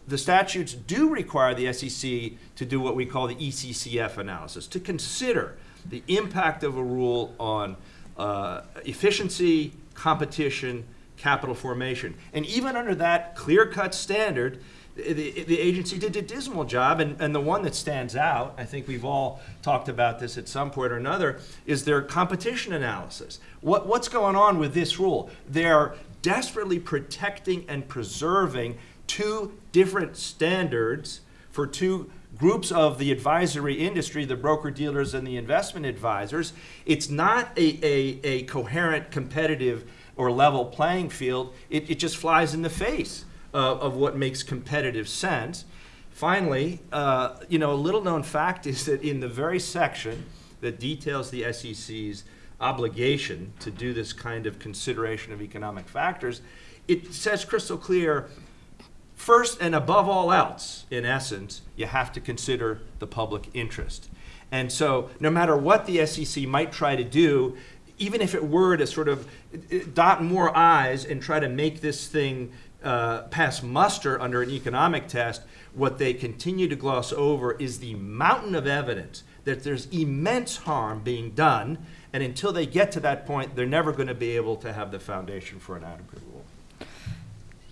The statutes do require the SEC to do what we call the ECCF analysis, to consider the impact of a rule on uh, efficiency, competition, capital formation. And even under that clear cut standard, the, the agency did a dismal job, and, and the one that stands out, I think we've all talked about this at some point or another, is their competition analysis. What, what's going on with this rule? They're desperately protecting and preserving two different standards for two groups of the advisory industry, the broker dealers and the investment advisors. It's not a, a, a coherent, competitive, or level playing field. It, it just flies in the face uh, of what makes competitive sense. Finally, uh, you know, a little known fact is that in the very section that details the SEC's obligation to do this kind of consideration of economic factors, it says crystal clear First and above all else, in essence, you have to consider the public interest. And so, no matter what the SEC might try to do, even if it were to sort of uh, dot more I's and try to make this thing uh, pass muster under an economic test, what they continue to gloss over is the mountain of evidence that there's immense harm being done. And until they get to that point, they're never going to be able to have the foundation for an adequate rule.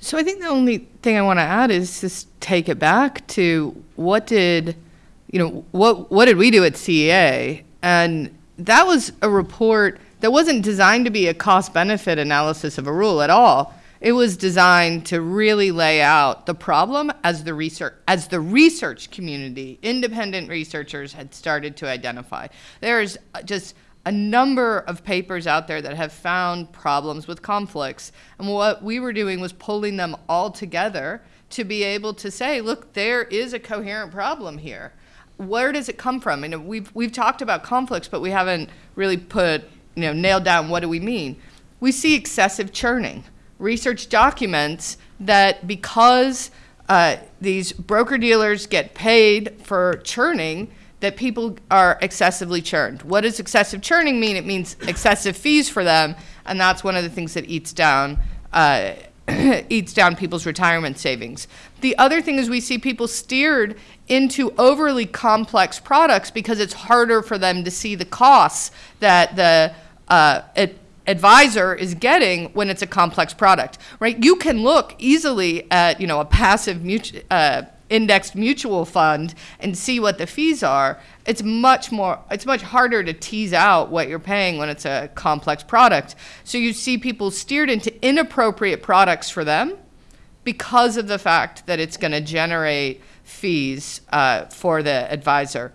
So I think the only thing I want to add is just take it back to what did, you know, what what did we do at CEA? And that was a report that wasn't designed to be a cost benefit analysis of a rule at all. It was designed to really lay out the problem as the research as the research community, independent researchers had started to identify. There's just a number of papers out there that have found problems with conflicts. And what we were doing was pulling them all together to be able to say, look, there is a coherent problem here. Where does it come from? And we've, we've talked about conflicts, but we haven't really put, you know, nailed down what do we mean. We see excessive churning. Research documents that because uh, these broker dealers get paid for churning, that people are excessively churned. What does excessive churning mean? It means excessive fees for them, and that's one of the things that eats down uh, *clears throat* eats down people's retirement savings. The other thing is we see people steered into overly complex products because it's harder for them to see the costs that the uh, advisor is getting when it's a complex product, right? You can look easily at, you know, a passive mutual, uh, indexed mutual fund and see what the fees are, it's much more it's much harder to tease out what you're paying when it's a complex product. So you see people steered into inappropriate products for them because of the fact that it's going to generate fees uh, for the advisor.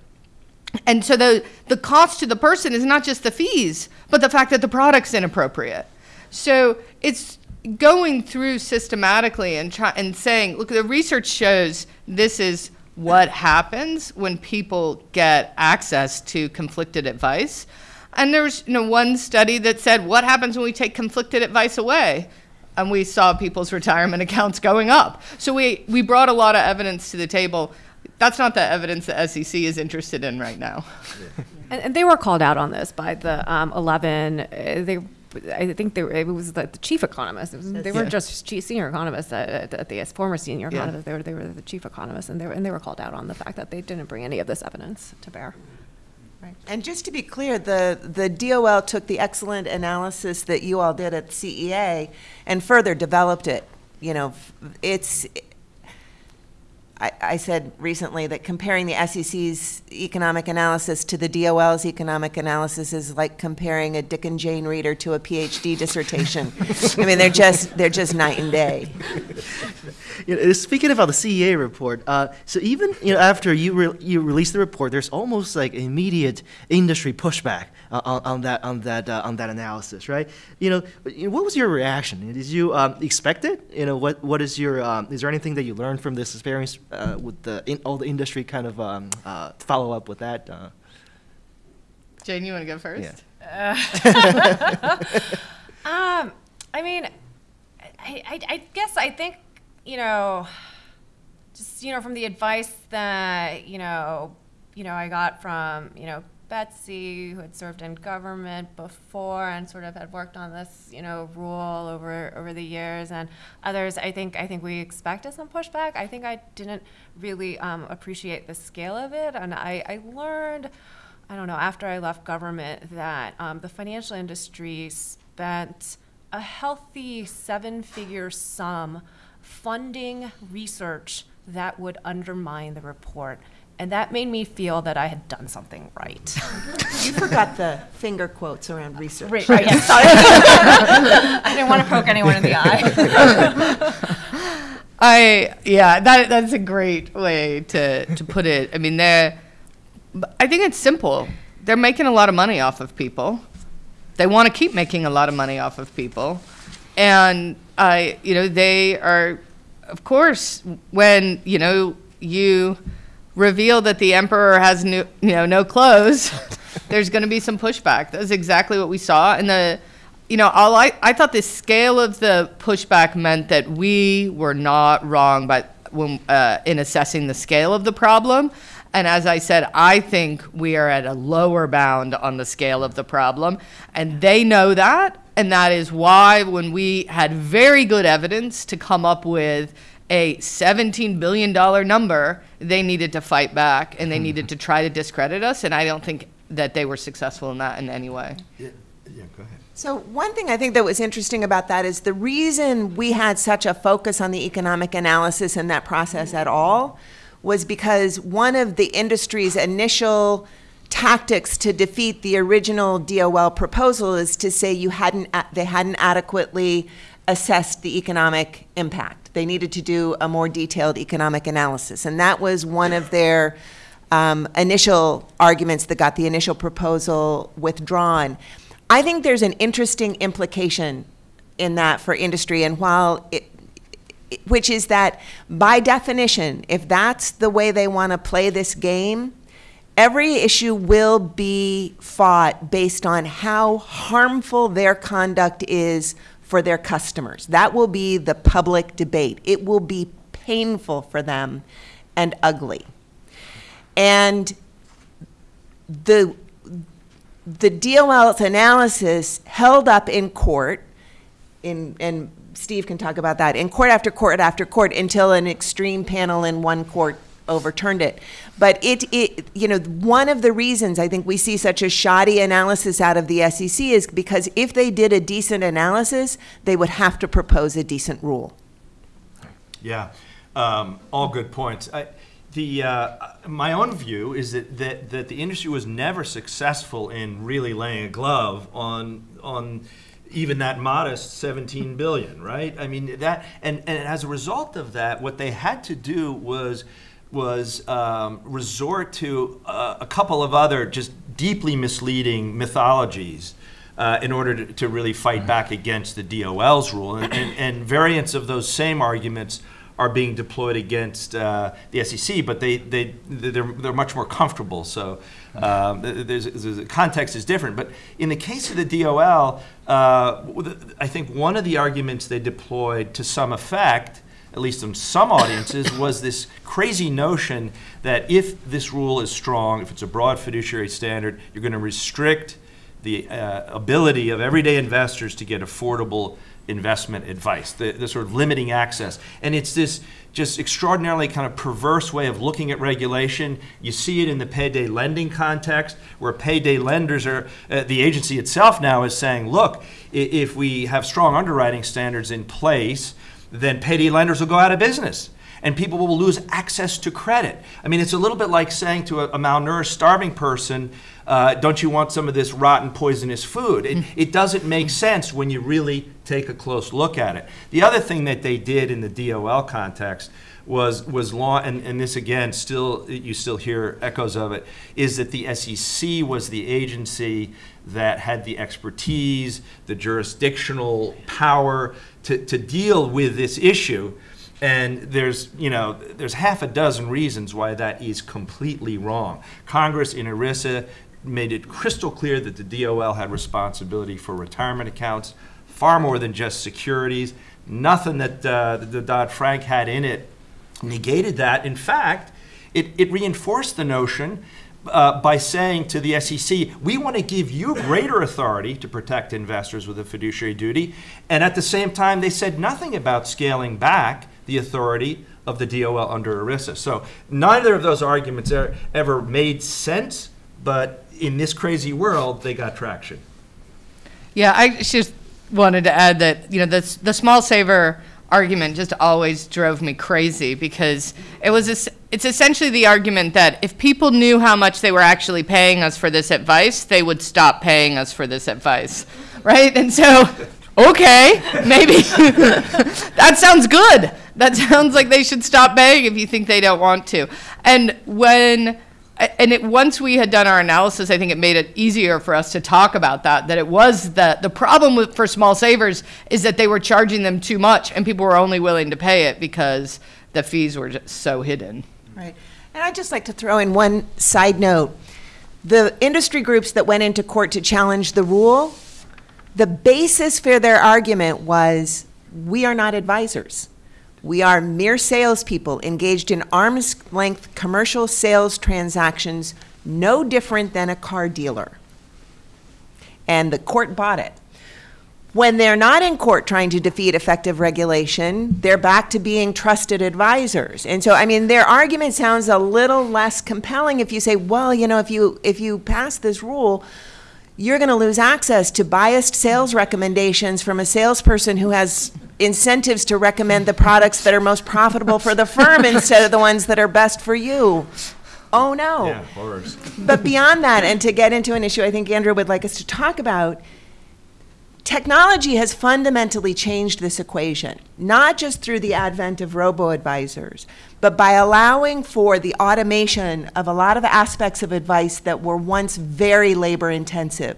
And so the, the cost to the person is not just the fees, but the fact that the product's inappropriate. So it's going through systematically and try, and saying, look, the research shows this is what happens when people get access to conflicted advice. And there was you know, one study that said, what happens when we take conflicted advice away? And we saw people's retirement *laughs* accounts going up. So we, we brought a lot of evidence to the table. That's not the evidence the SEC is interested in right now. *laughs* And, and they were called out on this by the um, 11. Uh, they I think they were, it was the, the chief economist. Was, they weren't just chief senior economists at, at the S former senior Yeah. economists. They were they were the chief economists, and they were and they were called out on the fact that they didn't bring any of this evidence to bear. Right. And just to be clear, the, the DOL took the excellent analysis that you all did at CEA and further developed it. You know, it's, I, I said recently that comparing the SEC's economic analysis to the DOL's economic analysis is like comparing a Dick and Jane reader to a PhD dissertation. I mean, they're just, they're just night and day. *laughs* You know, speaking about the CEA report, uh, so even you know after you re- you release the report, there's almost like immediate industry pushback uh, on, on that on that uh, on that analysis, right? You know, what was your reaction? Did you um, expect it? You know, what what is your um, is there anything that you learned from this experience uh, with the in, all the industry kind of um, uh, follow up with that? Uh, Jane, you want to go first? Yeah. *laughs* *laughs* Um, I mean, I, I, I guess I think, you know, just, you know, from the advice that, you know, you know, I got from, you know, Betsy, who had served in government before and sort of had worked on this, you know, rule over over the years, and others. I think I think we expected some pushback. I think I didn't really um, appreciate the scale of it, and I, I learned. I don't know, after I left government, that um, the financial industry spent a healthy seven figure sum funding research that would undermine the report. And that made me feel that I had done something right. *laughs* You forgot the finger quotes around research. Right, right, yeah, sorry. *laughs* I didn't want to poke anyone in the eye. *laughs* I yeah, that that's a great way to to put it. I mean, they're I think it's simple. They're making a lot of money off of people. They want to keep making a lot of money off of people. And I, you know, they are of course when, you know, you reveal that the emperor has new, you know, no clothes, *laughs* there's going to be some pushback. That's exactly what we saw and the you know, all I, I thought the scale of the pushback meant that we were not wrong but when, uh, in assessing the scale of the problem. And as I said, I think we are at a lower bound on the scale of the problem. And they know that. And that is why, when we had very good evidence to come up with a $17 billion number, they needed to fight back and they hmm. needed to try to discredit us. And I don't think that they were successful in that in any way. Yeah, yeah, go ahead. So one thing I think that was interesting about that is the reason we had such a focus on the economic analysis in that process at all was because one of the industry's initial tactics to defeat the original DOL proposal is to say you hadn't they hadn't adequately assessed the economic impact. They needed to do a more detailed economic analysis, and that was one of their um, initial arguments that got the initial proposal withdrawn. I think there's an interesting implication in that for industry, and while it, which is that by definition, if that's the way they want to play this game, every issue will be fought based on how harmful their conduct is for their customers. That will be the public debate. It will be painful for them and ugly. And the the DOL's analysis held up in court, in, and Steve can talk about that, in court after court after court until an extreme panel in one court overturned it. But it, it, you know, one of the reasons I think we see such a shoddy analysis out of the SEC is because if they did a decent analysis, they would have to propose a decent rule. Yeah, um, all good points. I, the uh, my own view is that, that that the industry was never successful in really laying a glove on on even that modest 17 billion, right? I mean that, and and as a result of that, what they had to do was was um, resort to uh, a couple of other just deeply misleading mythologies uh, in order to, to really fight back against the DOL's rule. And, and, and variants of those same arguments are being deployed against uh, the SEC, but they, they, they're, they're much more comfortable. So um, there's, there's, the context is different. But in the case of the DOL, uh, I think one of the arguments they deployed to some effect at least in some audiences, was this crazy notion that if this rule is strong, if it's a broad fiduciary standard, you're going to restrict the uh, ability of everyday investors to get affordable investment advice, the, the sort of limiting access. And it's this just extraordinarily kind of perverse way of looking at regulation. You see it in the payday lending context, where payday lenders are, uh, the agency itself now is saying, look, if we have strong underwriting standards in place, then payday lenders will go out of business and people will lose access to credit. I mean, it's a little bit like saying to a, a malnourished, starving person, uh, don't you want some of this rotten, poisonous food? It, it, doesn't make sense when you really take a close look at it. The other thing that they did in the DOL context was was law, and, and this again, still you still hear echoes of it, is that the SEC was the agency that had the expertise, the jurisdictional power to, to deal with this issue. And there's, you know, there's half a dozen reasons why that is completely wrong. Congress in ERISA made it crystal clear that the DOL had responsibility for retirement accounts, far more than just securities. Nothing that uh, the Dodd-Frank had in it negated that. In fact, it, it reinforced the notion uh, by saying to the SEC, we want to give you greater authority to protect investors with a fiduciary duty. And at the same time, they said nothing about scaling back the authority of the DOL under ERISA. So neither of those arguments er, ever made sense, but in this crazy world, they got traction. Yeah, I just wanted to add that, you know, the, the small saver argument just always drove me crazy because it was es- it's essentially the argument that if people knew how much they were actually paying us for this advice, they would stop paying us for this advice, *laughs* right? And so, okay, maybe *laughs* that sounds good. That *laughs* sounds like they should stop paying if you think they don't want to. And when and it, once we had done our analysis, I think it made it easier for us to talk about that. That it was that the problem with, for small savers is that they were charging them too much, and people were only willing to pay it because the fees were just so hidden. Right. And I'd just like to throw in one side note. The industry groups that went into court to challenge the rule, the basis for their argument was we are not advisors. We are mere salespeople engaged in arm's length commercial sales transactions, no different than a car dealer. And the court bought it. When they're not in court trying to defeat effective regulation, they're back to being trusted advisors. And so, I mean, their argument sounds a little less compelling if you say, well, you know, if you if you pass this rule, you're going to lose access to biased sales recommendations from a salesperson who has incentives to recommend the products that are most profitable for the firm *laughs* instead of the ones that are best for you. Oh no. Yeah. But beyond that, and to get into an issue I think Andrew would like us to talk about, technology has fundamentally changed this equation, not just through the advent of robo advisors, but by allowing for the automation of a lot of aspects of advice that were once very labor intensive.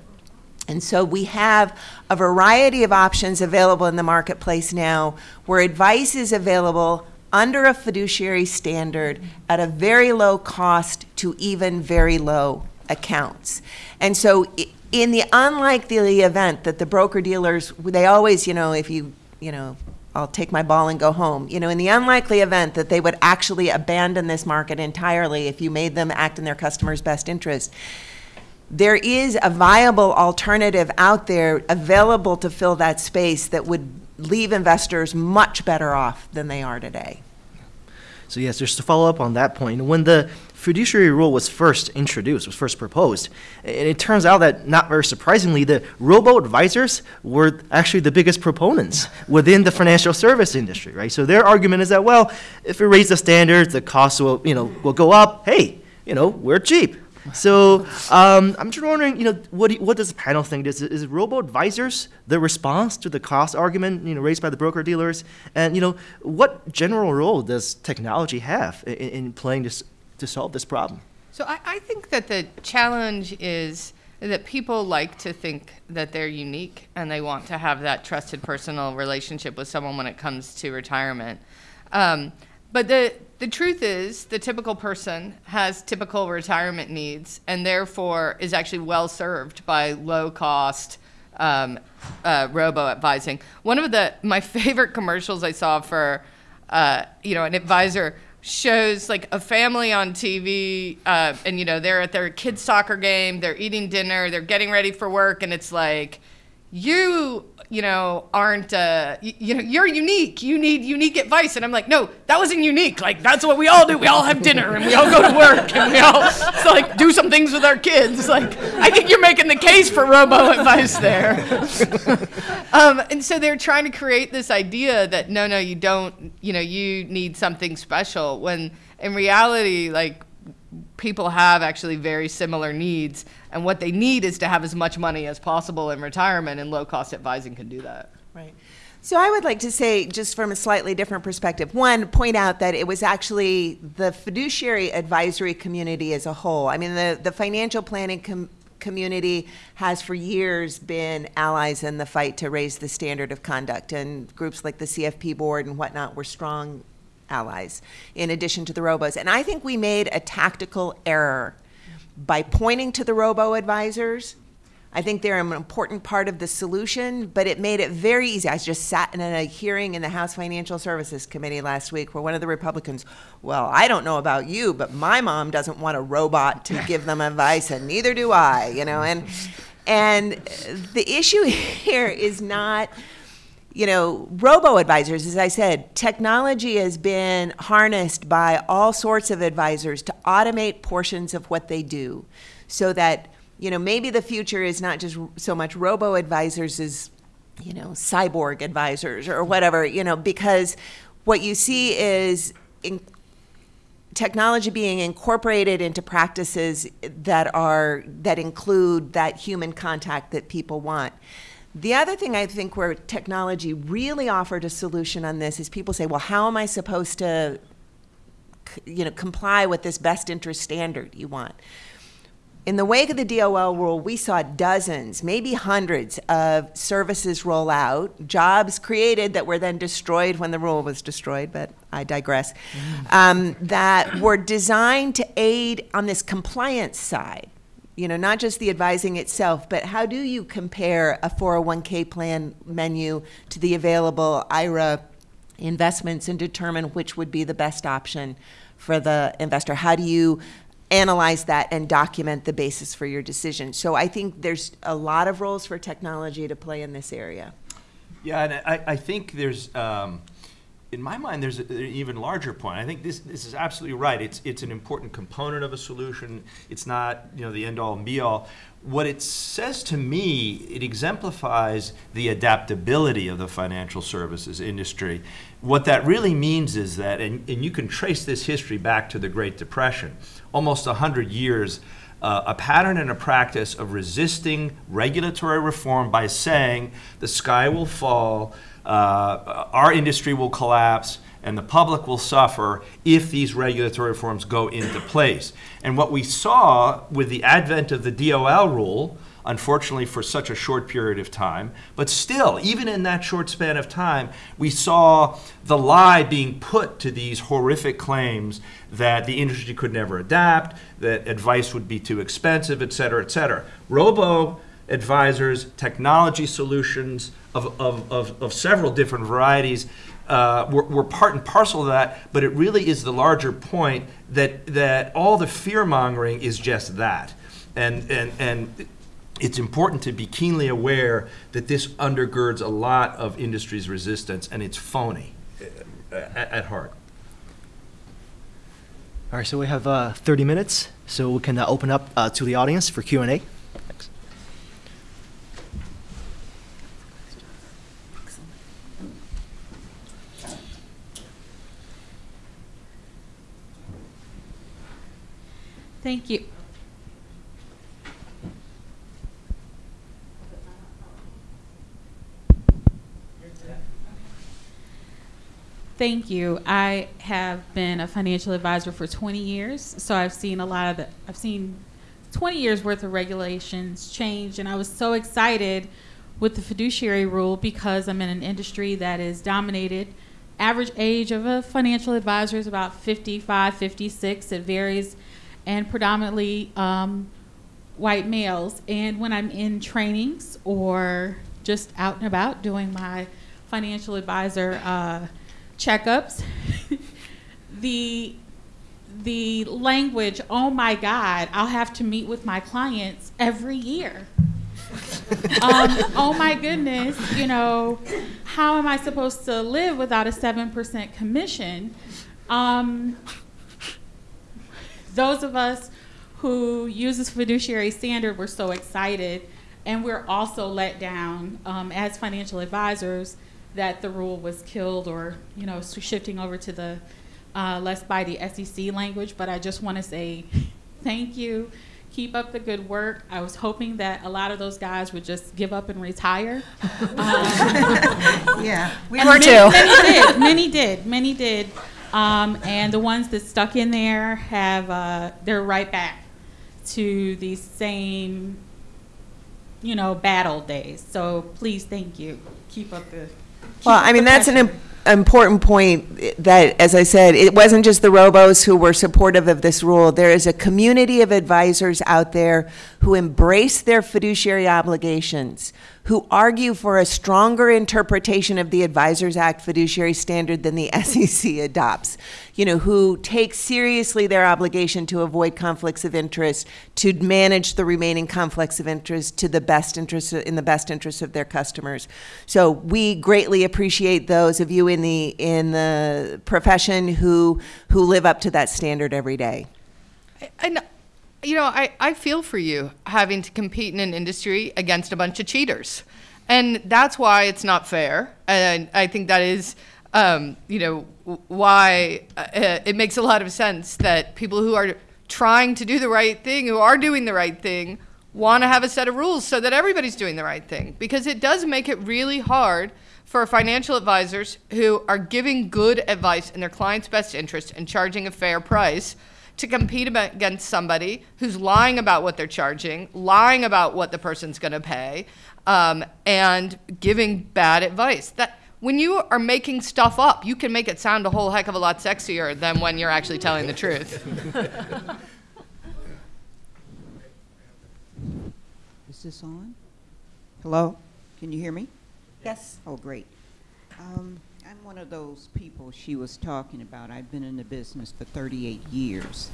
And so we have a variety of options available in the marketplace now where advice is available under a fiduciary standard at a very low cost to even very low accounts. And so in the unlikely event that the broker dealers, they always, you know, if you, you know, I'll take my ball and go home. You know, in the unlikely event that they would actually abandon this market entirely if you made them act in their customers' best interest, there is a viable alternative out there available to fill that space that would leave investors much better off than they are today. So yes, just to follow up on that point, when the fiduciary rule was first introduced, was first proposed, and it turns out that not very surprisingly, the robo advisors were actually the biggest proponents within the financial service industry, right? So their argument is that well, if we raise the standards, the costs will you know will go up. Hey, you know we're cheap. So um, I'm just wondering, you know, what, do what does the panel think? Is, is robo advisors the response to the cost argument, you know, raised by the broker dealers? And you know, what general role does technology have in, in playing this to solve this problem? So I, I think that the challenge is that people like to think that they're unique and they want to have that trusted personal relationship with someone when it comes to retirement. Um, but the the truth is, the typical person has typical retirement needs and therefore is actually well served by low cost um, uh, robo advising. One of the my *laughs* favorite commercials I saw for uh, you know an advisor shows like a family on TV, uh, and you know they're at their kids' soccer game, they're eating dinner, they're getting ready for work, and it's like, you, you know, aren't, uh, you, you know, you're unique. You need unique advice, and I'm like, no, that wasn't unique. Like that's what we all do. We all have dinner, and we all go to work, and we all so, like do some things with our kids. Like I think you're making the case for robo advice there. *laughs* um, and so they're trying to create this idea that no, no, you don't. You know, you need something special. When in reality, like people have actually very similar needs, and what they need is to have as much money as possible in retirement, and low cost advising can do that. Right. So I would like to say, just from a slightly different perspective, one, point out that it was actually the fiduciary advisory community as a whole. I mean, the, the financial planning com- community has for years been allies in the fight to raise the standard of conduct, and groups like the CFP board and whatnot were strong allies, in addition to the robos. And I think we made a tactical error by pointing to the robo advisors I think they're an important part of the solution, but it made it very easy. I just sat in a hearing in the House Financial Services Committee last week where one of the Republicans, well, I don't know about you, but my mom doesn't want a robot to *laughs* give them advice, and neither do I, you know, and and the issue *laughs* here is not you know, robo advisors, as I said, technology has been harnessed by all sorts of advisors to automate portions of what they do so that, you know, maybe the future is not just so much robo advisors as you know, cyborg advisors or whatever, you know, because what you see is technology being incorporated into practices that are that include that human contact that people want. The other thing I think where technology really offered a solution on this is people say, well, how am I supposed to you know, comply with this best interest standard you want? In the wake of the DOL rule, we saw dozens, maybe hundreds of services roll out, jobs created that were then destroyed when the rule was destroyed, but I digress, um, that were designed to aid on this compliance side. You know, not just the advising itself, but how do you compare a 401k plan menu to the available IRA investments and determine which would be the best option for the investor? How do you analyze that and document the basis for your decision? So I think there's a lot of roles for technology to play in this area. Yeah, and I, I think there's, um, in my mind, there's an even larger point. I think this, this is absolutely right. It's, it's an important component of a solution. It's not, you know, the end-all and be-all. What it says to me, it exemplifies the adaptability of the financial services industry. What that really means is that, and, and you can trace this history back to the Great Depression, almost 100 years uh, a pattern and a practice of resisting regulatory reform by saying the sky will fall, uh, our industry will collapse, and the public will suffer if these regulatory reforms go into place. And what we saw with the advent of the DOL rule, unfortunately for such a short period of time, but still, even in that short span of time, we saw the lie being put to these horrific claims that the industry could never adapt, that advice would be too expensive, et cetera, et cetera. Robo advisors, technology solutions of, of, of, of several different varieties uh, were, were part and parcel of that, but it really is the larger point that, that all the fear mongering is just that. And, and, and it's important to be keenly aware that this undergirds a lot of industry's resistance, and it's phony uh, at, at heart. All right, so we have uh, 30 minutes, so we can uh, open up uh, to the audience for Q&A. Thank you. Thank you. I have been a financial advisor for 20 years, so I've seen a lot of the, I've seen 20 years worth of regulations change, and I was so excited with the fiduciary rule because I'm in an industry that is dominated. Average age of a financial advisor is about 55, 56. It varies, and predominantly um, white males. And when I'm in trainings or just out and about doing my financial advisor uh, checkups, *laughs* the the language, oh my God, I'll have to meet with my clients every year. *laughs* um, oh my goodness, you know, how am I supposed to live without a 7% commission? Um, those of us who use this fiduciary standard were so excited, and we're also let down um, as financial advisors that the rule was killed or, you know, shifting over to the uh, less by the SEC language. But I just want to say thank you. Keep up the good work. I was hoping that a lot of those guys would just give up and retire. *laughs* Um, Yeah, we were many, too. Many did. Many did. Many did. Um, and the ones that stuck in there have uh, they're right back to the same, you know, battle days. So please, thank you. Keep up the. keep Well, up I mean, that's an pressure. im- important point that, as I said, it wasn't just the robos who were supportive of this rule. There is a community of advisors out there who embrace their fiduciary obligations, who argue for a stronger interpretation of the Advisors Act fiduciary standard than the *laughs* SEC adopts. You know, who take seriously their obligation to avoid conflicts of interest, to manage the remaining conflicts of interest to the best interest in the best interest of their customers. So we greatly appreciate those of you in the in the profession who who live up to that standard every day. And you know, I, I feel for you having to compete in an industry against a bunch of cheaters. And that's why it's not fair. And I think that is, um, you know, why uh, it makes a lot of sense that people who are trying to do the right thing, who are doing the right thing, want to have a set of rules so that everybody's doing the right thing. Because it does make it really hard for financial advisors who are giving good advice in their client's best interest and charging a fair price to compete against somebody who's lying about what they're charging, lying about what the person's going to pay, um, and giving bad advice. That when you are making stuff up, you can make it sound a whole heck of a lot sexier than when you're actually telling the truth. *laughs* Is this on? Hello? Can you hear me? Yes. Oh, great. Um, I'm one of those people she was talking about. I've been in the business for 38 years.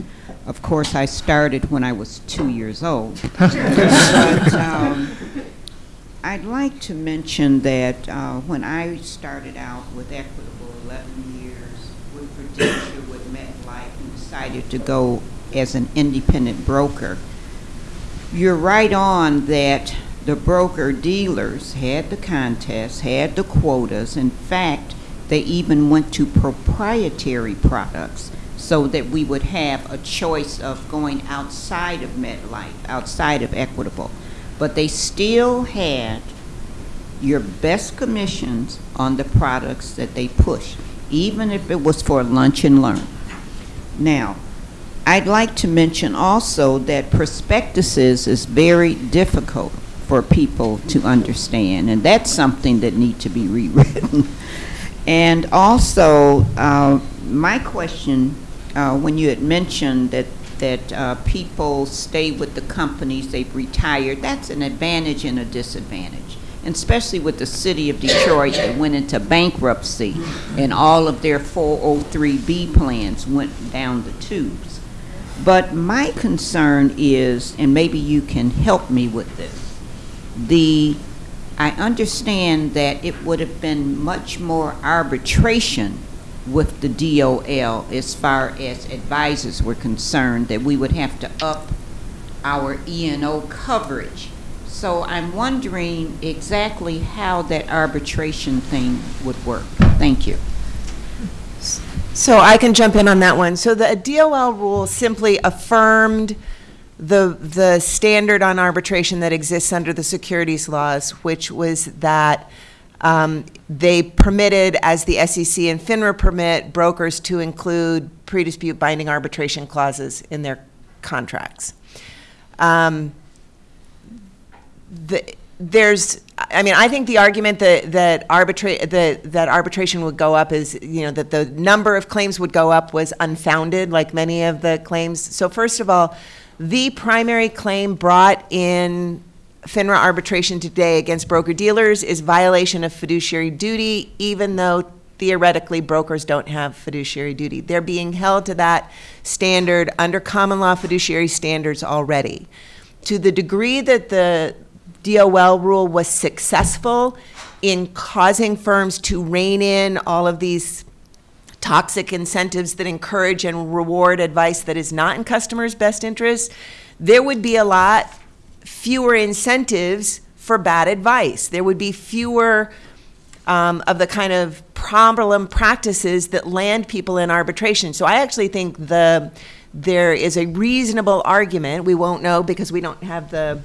Of course, I started when I was two years old. *laughs* but um, I'd like to mention that uh, when I started out with Equitable 11 years with Prudential with MetLife and decided to go as an independent broker, you're right on that the broker dealers had the contests, had the quotas. In fact, they even went to proprietary products so that we would have a choice of going outside of MetLife, outside of Equitable. But they still had your best commissions on the products that they pushed, even if it was for lunch and learn. Now, I'd like to mention also that prospectuses is very difficult for people to understand, and that's something that need to be *laughs* rewritten. And also, uh, my question, uh, when you had mentioned that that uh, people stay with the companies they've retired, that's an advantage and a disadvantage. And especially with the city of Detroit that went into bankruptcy and all of their 403B plans went down the tubes. But my concern is, and maybe you can help me with this, the, I understand that it would have been much more arbitration with the DOL as far as advisors were concerned, that we would have to up our E and O coverage. So I'm wondering exactly how that arbitration thing would work. Thank you. So I can jump in on that one. So the DOL rule simply affirmed the, the standard on arbitration that exists under the securities laws, which was that um, they permitted, as the SEC and FINRA permit, brokers to include pre-dispute binding arbitration clauses in their contracts. Um, the, there's, I mean, I think the argument that, that arbitrate, that, that arbitration would go up is, you know, that the number of claims would go up was unfounded, like many of the claims. So first of all, the primary claim brought in FINRA arbitration today against broker-dealers is violation of fiduciary duty, even though theoretically brokers don't have fiduciary duty. They're being held to that standard under common law fiduciary standards already. To the degree that the DOL rule was successful in causing firms to rein in all of these toxic incentives that encourage and reward advice that is not in customers' best interest, there would be a lot fewer incentives for bad advice. There would be fewer um, of the kind of problem practices that land people in arbitration. So I actually think the there is a reasonable argument. We won't know because we don't have the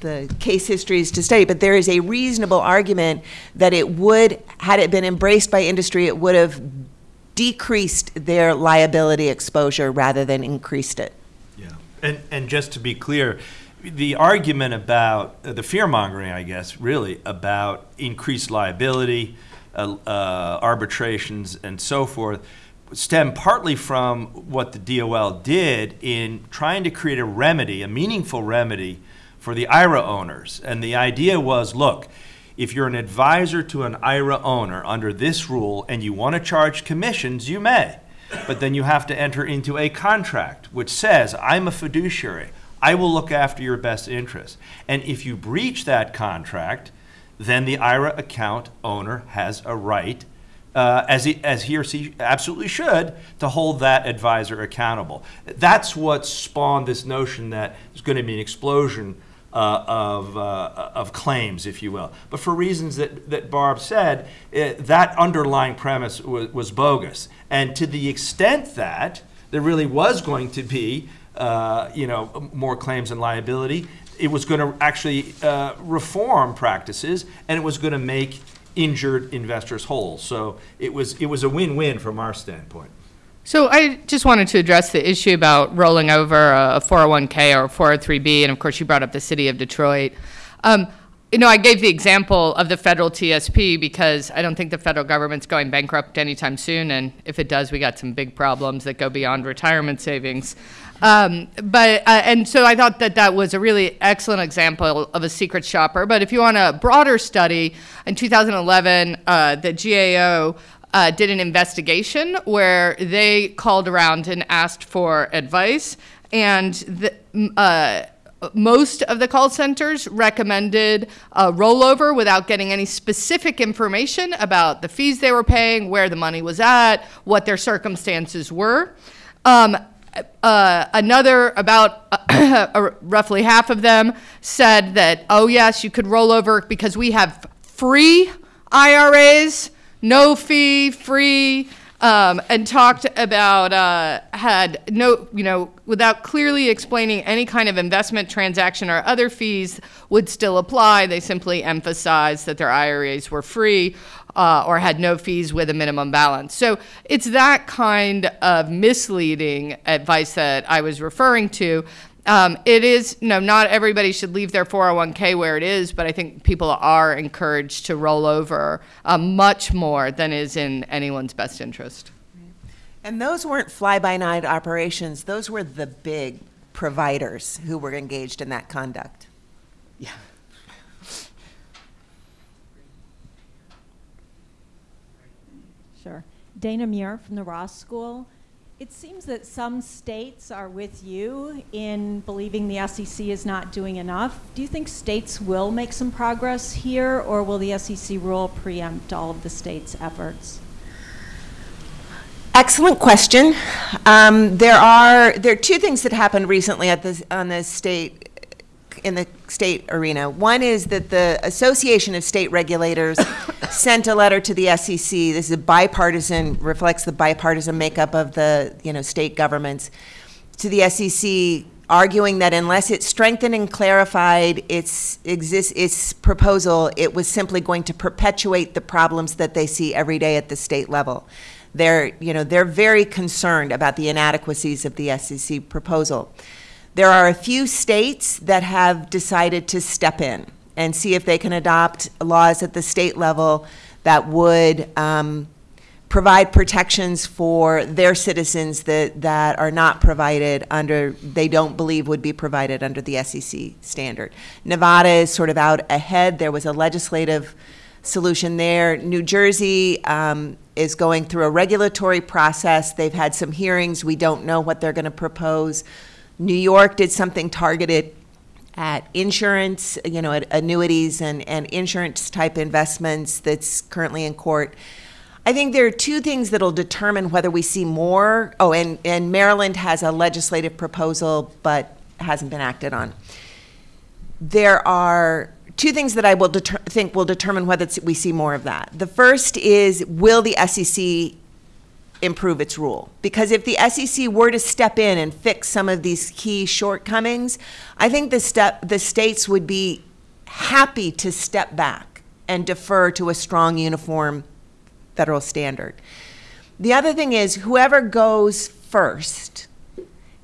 the case histories to study, but there is a reasonable argument that it would, had it been embraced by industry, it would have decreased their liability exposure rather than increased it. Yeah. And, and just to be clear, the argument about uh, the fear mongering, I guess, really about increased liability, uh, uh, arbitrations, and so forth, stem partly from what the DOL did in trying to create a remedy, a meaningful remedy for the IRA owners. And the idea was look, if you're an advisor to an IRA owner under this rule and you want to charge commissions, you may. But then you have to enter into a contract which says, I'm a fiduciary. I will look after your best interests. And if you breach that contract, then the IRA account owner has a right, uh, as, he, as he or she absolutely should, to hold that advisor accountable. That's what spawned this notion that there's going to be an explosion uh, of, uh, of claims, if you will. But for reasons that, that Barb said, it, that underlying premise was, was bogus. And to the extent that there really was going to be, uh, you know, more claims and liability, it was going to actually uh, reform practices, and it was going to make injured investors whole. So it was it was a win-win from our standpoint. So I just wanted to address the issue about rolling over a 401k or a 403b, and of course you brought up the city of Detroit. Um, you know, I gave the example of the federal TSP because I don't think the federal government's going bankrupt anytime soon, and if it does, we got some big problems that go beyond retirement savings. Um, but uh, and so I thought that that was a really excellent example of a secret shopper. But if you want a broader study, in 2011, uh, the GAO uh, did an investigation where they called around and asked for advice, and the, uh, most of the call centers recommended a rollover without getting any specific information about the fees they were paying, where the money was at, what their circumstances were. Um, uh, another, about uh, *coughs* roughly half of them, said that, oh, yes, you could roll over because we have free IRAs, no fee, free, um, and talked about, uh, had no, you know, without clearly explaining any kind of investment transaction or other fees would still apply. They simply emphasized that their IRAs were free uh, or had no fees with a minimum balance. So it's that kind of misleading advice that I was referring to. Um, it is, no, not everybody should leave their 401k where it is, but I think people are encouraged to roll over uh, much more than is in anyone's best interest. And those weren't fly-by-night operations. Those were the big providers who were engaged in that conduct. Yeah. Sure. Dana Muir from the Ross School. It seems that some states are with you in believing the SEC is not doing enough. Do you think states will make some progress here, or will the SEC rule preempt all of the states' efforts? Excellent question. Um, there are there are two things that happened recently at the on the state in the state arena. One is that the Association of State Regulators *laughs* sent a letter to the SEC. This is a bipartisan, reflects the bipartisan makeup of the you know state governments to the SEC, arguing that unless it strengthened and clarified its exist its proposal, it was simply going to perpetuate the problems that they see every day at the state level. They're you know they're very concerned about the inadequacies of the SEC proposal. There are a few states that have decided to step in and see if they can adopt laws at the state level that would um, provide protections for their citizens that, that are not provided under, they don't believe would be provided under the SEC standard. Nevada is sort of out ahead. There was a legislative solution there. New Jersey um, is going through a regulatory process. They've had some hearings. We don't know what they're going to propose. New York did something targeted at insurance, you know, at annuities and, and insurance type investments that's currently in court. I think there are two things that'll determine whether we see more. Oh, and, and Maryland has a legislative proposal but hasn't been acted on. There are two things that I will think will determine whether we see more of that. The first is will the SEC improve its rule. Because if the SEC were to step in and fix some of these key shortcomings, I think the step the states would be happy to step back and defer to a strong uniform federal standard. The other thing is whoever goes first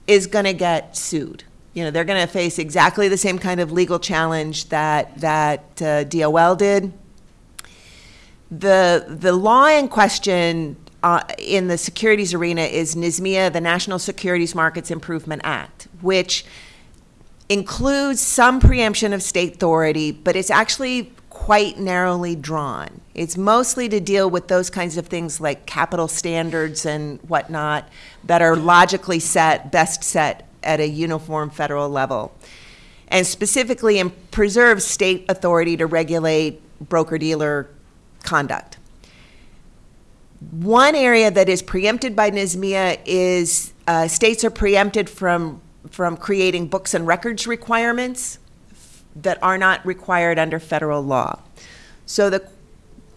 is going to get sued. You know, they're going to face exactly the same kind of legal challenge that that uh, DOL did. The the law in question uh, in the securities arena is NSMIA, the National Securities Markets Improvement Act, which includes some preemption of state authority, but it's actually quite narrowly drawn. It's mostly to deal with those kinds of things like capital standards and whatnot that are logically set, best set at a uniform federal level. And specifically, preserves state authority to regulate broker dealer conduct. One area that is preempted by NSMIA is uh, states are preempted from, from creating books and records requirements that are not required under federal law. So the,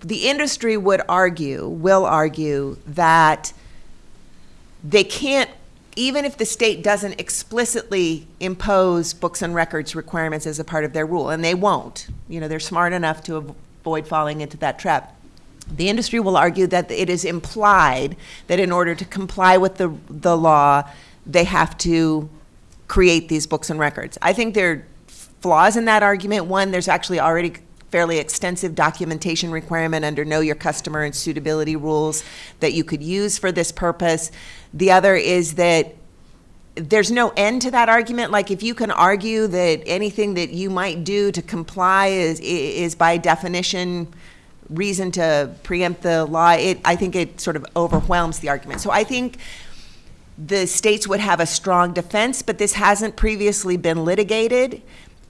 the industry would argue, will argue, that they can't, even if the state doesn't explicitly impose books and records requirements as a part of their rule, and they won't, you know, they're smart enough to avoid falling into that trap. The industry will argue that it is implied that in order to comply with the, the law, they have to create these books and records. I think there are flaws in that argument. One, there's actually already fairly extensive documentation requirement under Know Your Customer and suitability rules that you could use for this purpose. The other is that there's no end to that argument. Like if you can argue that anything that you might do to comply is is by definition reason to preempt the law, it I think it sort of overwhelms the argument. So I think the states would have a strong defense, but this hasn't previously been litigated.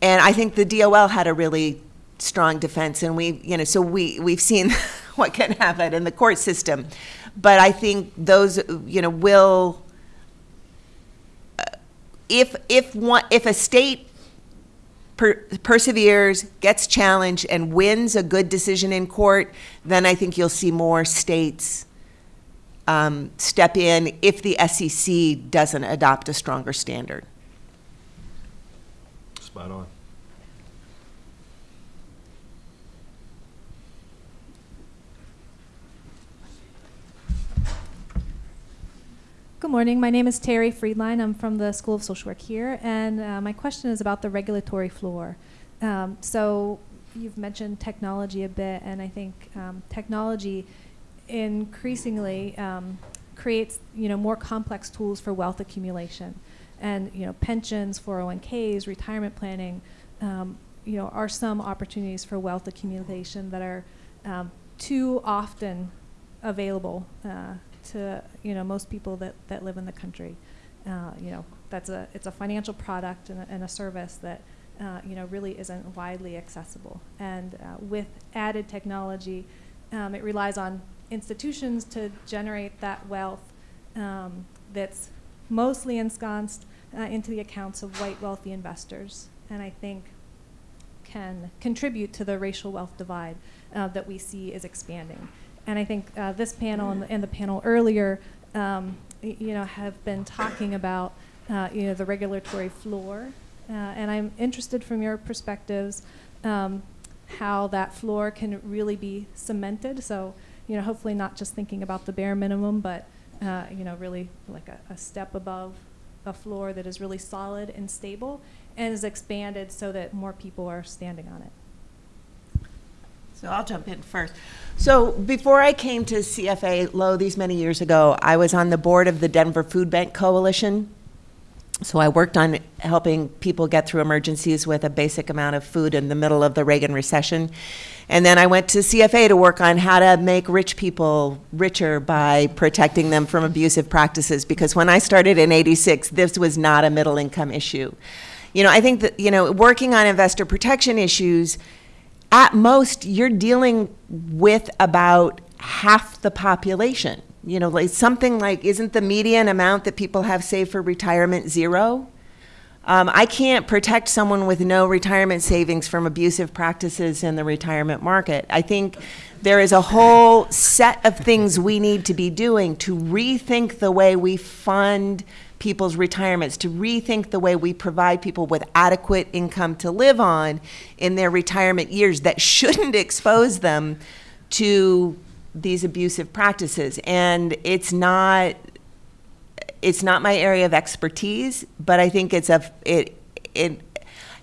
And I think the DOL had a really strong defense, and we, you know, so we, we've seen *laughs* what can happen in the court system. But I think those, you know, will, uh, if, if one, if a state per- perseveres, gets challenged, and wins a good decision in court, then I think you'll see more states um, step in if the SEC doesn't adopt a stronger standard. Spot on. Good morning. My name is Terri Friedline. I'm from the School of Social Work here, and uh, my question is about the regulatory floor. Um, so you've mentioned technology a bit, and I think um, technology increasingly um, creates you know more complex tools for wealth accumulation, and you know pensions, 401ks, retirement planning, um, you know are some opportunities for wealth accumulation that are um, too often available uh, to you know most people that, that live in the country. Uh, you know that's a it's a financial product and a, and a service that uh, you know really isn't widely accessible. And uh, with added technology, um, it relies on institutions to generate that wealth um, that's mostly ensconced uh, into the accounts of white wealthy investors. And I think can contribute to the racial wealth divide uh, that we see is expanding. And I think uh, this panel and the, and the, panel earlier, um, you know, have been talking about, uh, you know, the regulatory floor. Uh, and I'm interested from your perspectives um, how that floor can really be cemented. So, you know, hopefully not just thinking about the bare minimum, but, uh, you know, really like a, a step above a floor that is really solid and stable and is expanded so that more people are standing on it. So I'll jump in first. So before I came to CFA Low these many years ago, I was on the board of the Denver Food Bank Coalition. So I worked on helping people get through emergencies with a basic amount of food in the middle of the Reagan recession. And then I went to CFA to work on how to make rich people richer by protecting them from abusive practices. Because when I started in 86, this was not a middle income issue. You know, I think that, you know, working on investor protection issues, at most, you're dealing with about half the population. You know, like something like, isn't the median amount that people have saved for retirement zero? Um, I can't protect someone with no retirement savings from abusive practices in the retirement market. I think there is a whole set of things we need to be doing to rethink the way we fund people's retirements, to rethink the way we provide people with adequate income to live on in their retirement years that shouldn't expose them to these abusive practices. And it's not it's not my area of expertise, but I think it's a it it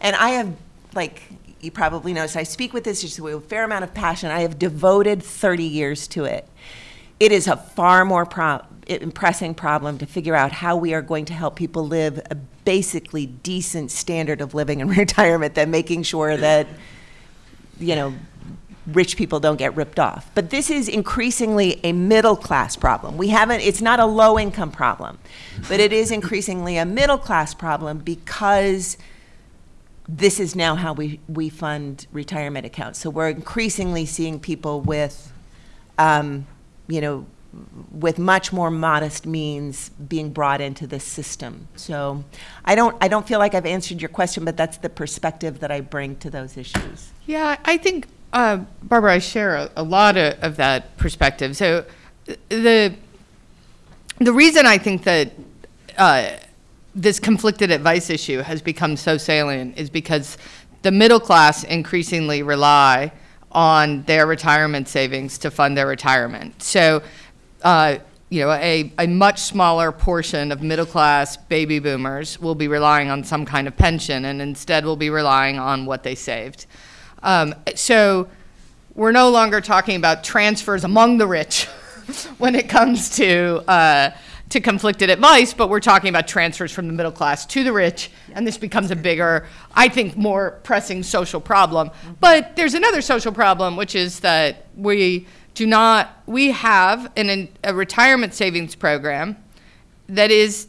and I have like you probably noticed I speak with this with a fair amount of passion. I have devoted 30 years to it. It is a far more pro- pressing problem to figure out how we are going to help people live a basically decent standard of living in *laughs* retirement than making sure that you know rich people don't get ripped off. But this is increasingly a middle class problem. We haven't it's not a low income problem, but it is increasingly a middle class problem because this is now how we, we fund retirement accounts. So we're increasingly seeing people with um, you know, with much more modest means being brought into this system. So I don't, I don't feel like I've answered your question, but that's the perspective that I bring to those issues. Yeah, I think, uh, Barbara, I share a, a lot of, of that perspective. So the the reason I think that uh, this conflicted advice issue has become so salient is because the middle class increasingly rely on their retirement savings to fund their retirement. So, uh, you know, a, a much smaller portion of middle class baby boomers will be relying on some kind of pension and instead will be relying on what they saved. Um, so, we're no longer talking about transfers among the rich *laughs* when it comes to uh, to conflicted advice, but we're talking about transfers from the middle class to the rich, and this becomes a bigger, I think, more pressing social problem. But there's another social problem, which is that we do not we have an, a retirement savings program that is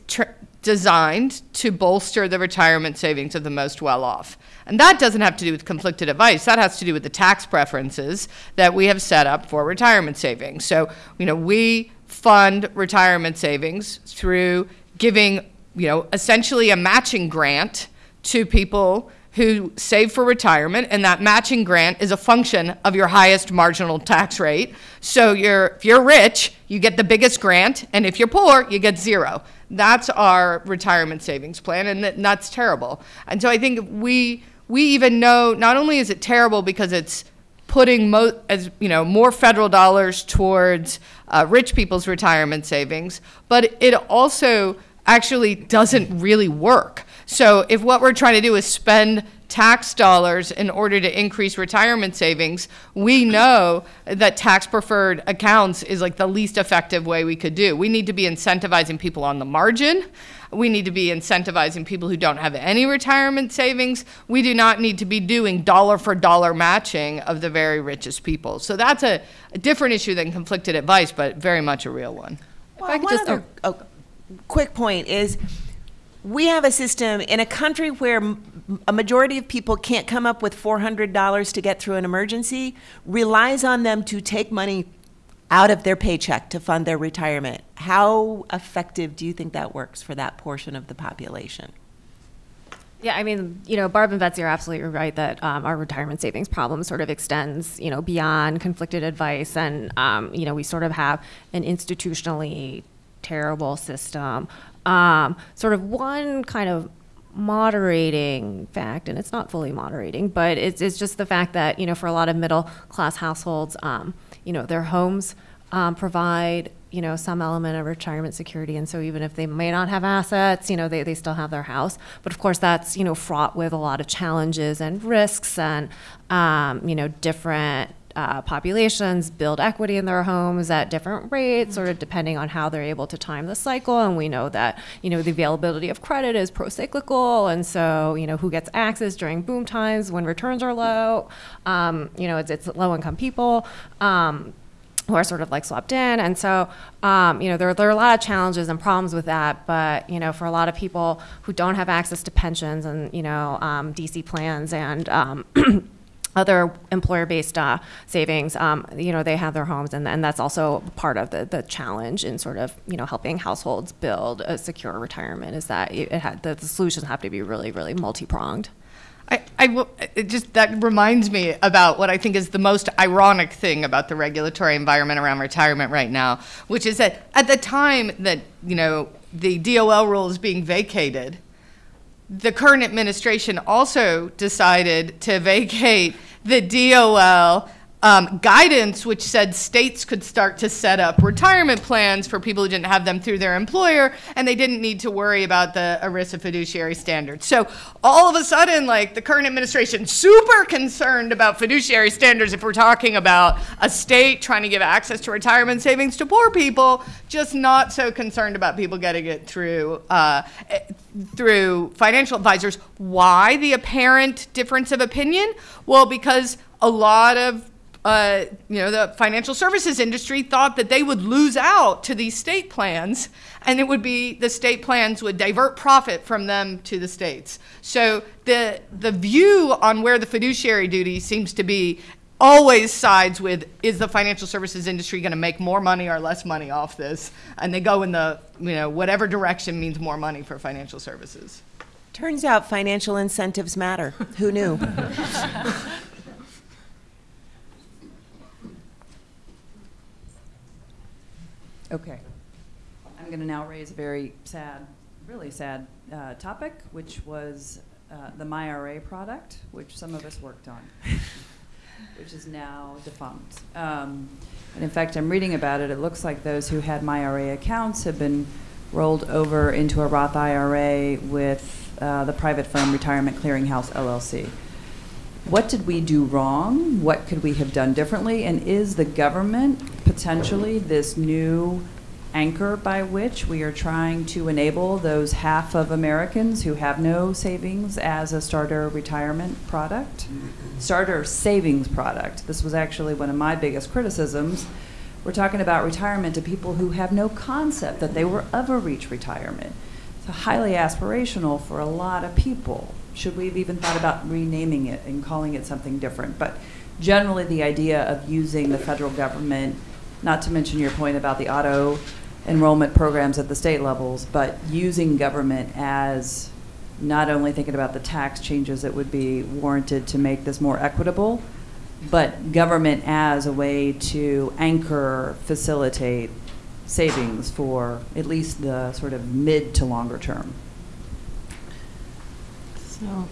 designed to bolster the retirement savings of the most well off. And that doesn't have to do with conflicted advice. That has to do with the tax preferences that we have set up for retirement savings. So, you know, we fund retirement savings through giving, you know, essentially a matching grant to people who save for retirement, and that matching grant is a function of your highest marginal tax rate. So you're, if you're rich, you get the biggest grant, and if you're poor, you get zero. That's our retirement savings plan, and that, that's terrible. And so I think we we even know not only is it terrible because it's putting as you know more federal dollars towards uh, rich people's retirement savings, but it also actually doesn't really work. So if what we're trying to do is spend tax dollars in order to increase retirement savings, we know that tax preferred accounts is like the least effective way we could do. We need to be incentivizing people on the margin. We need to be incentivizing people who don't have any retirement savings. We do not need to be doing dollar for dollar matching of the very richest people. So that's a, a different issue than conflicted advice, but very much a real one. Well, I could one just- other oh, quick point is we have a system in a country where a majority of people can't come up with $400 to get through an emergency, relies on them to take money out of their paycheck to fund their retirement. How effective do you think that works for that portion of the population? Yeah, I mean, you know, Barb and Betsy are absolutely right that um, our retirement savings problem sort of extends, you know, beyond conflicted advice, and um, you know, we sort of have an institutionally terrible system. Um, sort of one kind of moderating fact, and it's not fully moderating, but it's, it's just the fact that, you know, for a lot of middle class households, um, you know, their homes um, provide, you know, some element of retirement security. And so even if they may not have assets, you know, they, they still have their house. But of course, that's, you know, fraught with a lot of challenges and risks and, um, you know, different uh, populations build equity in their homes at different rates, sort of depending on how they're able to time the cycle. And we know that you know the availability of credit is pro-cyclical, and so you know who gets access during boom times when returns are low. Um, you know, it's, it's low-income people. Um, who are sort of like swapped in. And so, um, you know, there, there are a lot of challenges and problems with that. But, you know, for a lot of people who don't have access to pensions and, you know, um, DC plans and, um, *clears throat* other employer-based uh, savings, um, you know, they have their homes, and, and that's also part of the, the challenge in sort of, you know, helping households build a secure retirement. Is that it had, the, the solutions have to be really, really multi-pronged. I, I will, it just that reminds me about what I think is the most ironic thing about the regulatory environment around retirement right now, which is that at the time that you know the DOL rule is being vacated, the current administration also decided to vacate the DOL um, guidance, which said states could start to set up retirement plans for people who didn't have them through their employer, and they didn't need to worry about the ERISA fiduciary standards. So all of a sudden, like the current administration, super concerned about fiduciary standards if we're talking about a state trying to give access to retirement savings to poor people, just not so concerned about people getting it through uh, through financial advisors. Why the apparent difference of opinion? Well, because a lot of uh, you know, the financial services industry thought that they would lose out to these state plans, and it would be the state plans would divert profit from them to the states. So the the view on where the fiduciary duty seems to be always sides with is the financial services industry going to make more money or less money off this, and they go in the you know whatever direction means more money for financial services. Turns out financial incentives matter. Who knew? *laughs* Okay. I'm going to now raise a very sad, really sad uh, topic, which was uh, the MyRA product, which some of us worked on, *laughs* which is now defunct. Um, and in fact, I'm reading about it. It looks like those who had MyRA accounts have been rolled over into a Roth IRA with uh, the private firm Retirement Clearinghouse LLC. What did we do wrong? What could we have done differently? And is the government potentially this new anchor by which we are trying to enable those half of Americans who have no savings as a starter retirement product? Starter savings product. This was actually one of my biggest criticisms. We're talking about retirement to people who have no concept that they were ever reach retirement. It's highly aspirational for a lot of people. Should we have even thought about renaming it and calling it something different? But generally, the idea of using the federal government, not to mention your point about the auto enrollment programs at the state levels, but using government as not only thinking about the tax changes that would be warranted to make this more equitable, but government as a way to anchor, facilitate savings for at least the sort of mid to longer term. So,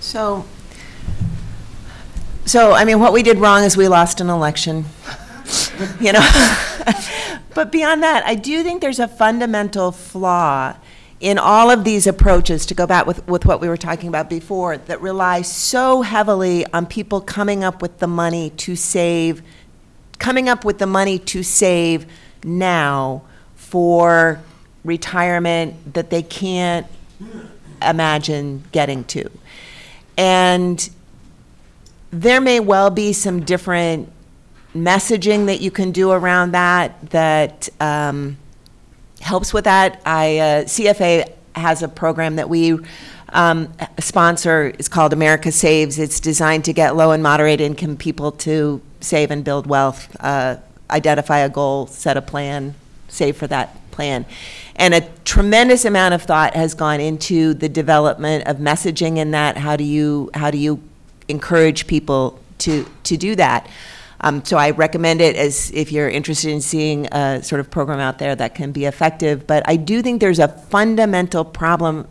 so, so, I mean, what we did wrong is we lost an election, *laughs* you know? *laughs* But beyond that, I do think there's a fundamental flaw in all of these approaches, to go back with, with what we were talking about before, that rely so heavily on people coming up with the money to save, coming up with the money to save now for retirement that they can't imagine getting to. And there may well be some different messaging that you can do around that that um, helps with that. I uh, CFA has a program that we um, sponsor. It's called America Saves. It's designed to get low and moderate income people to save and build wealth. Uh, identify a goal, set a plan, save for that plan. And a tremendous amount of thought has gone into the development of messaging in that. How do you how do you encourage people to to do that? Um, so I recommend it as if you're interested in seeing a sort of program out there that can be effective. But I do think there's a fundamental problem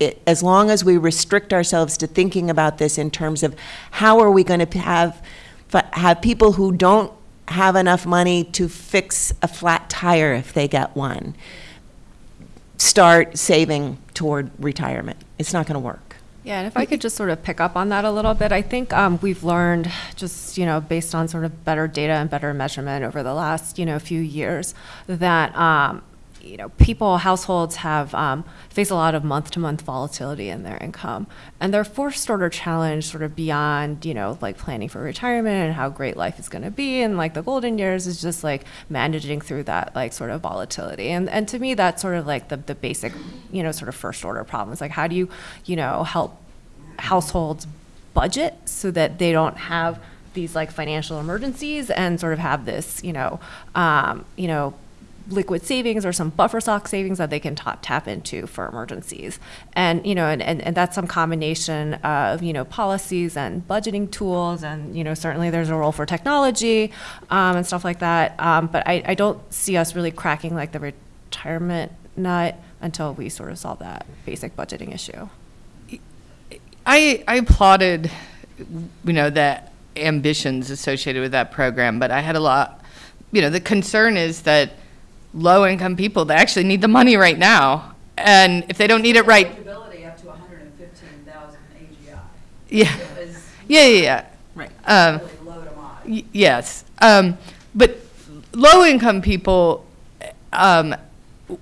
it, as long as we restrict ourselves to thinking about this in terms of how are we going to have have people who don't have enough money to fix a flat tire if they get one start saving toward retirement. It's not going to work. Yeah, and if I could just sort of pick up on that a little bit, I think um, we've learned just, you know, based on sort of better data and better measurement over the last, you know, few years that, um, you know, people, households have um, face a lot of month-to-month volatility in their income, and their first order challenge, sort of beyond, you know, like planning for retirement and how great life is going to be, and like the golden years, is just like managing through that like sort of volatility. And and to me, that's sort of like the the basic, you know, sort of first order problems. Like how do you, you know, help households budget so that they don't have these like financial emergencies and sort of have this, you know, um, you know, liquid savings or some buffer stock savings that they can tap, tap into for emergencies. And, you know, and, and, and that's some combination of, you know, policies and budgeting tools. And, you know, certainly there's a role for technology um, and stuff like that. Um, but I, I don't see us really cracking like the retirement nut until we sort of solve that basic budgeting issue. I, I applauded, you know, the ambitions associated with that program, but I had a lot, you know, the concern is that low income people, they actually need the money right now. And if they don't need it right. Eligibility up to 115,000 AGI. Yeah. Yeah, yeah, yeah. Right. Um, Really low to. Y- Yes, um, but low-income people, um,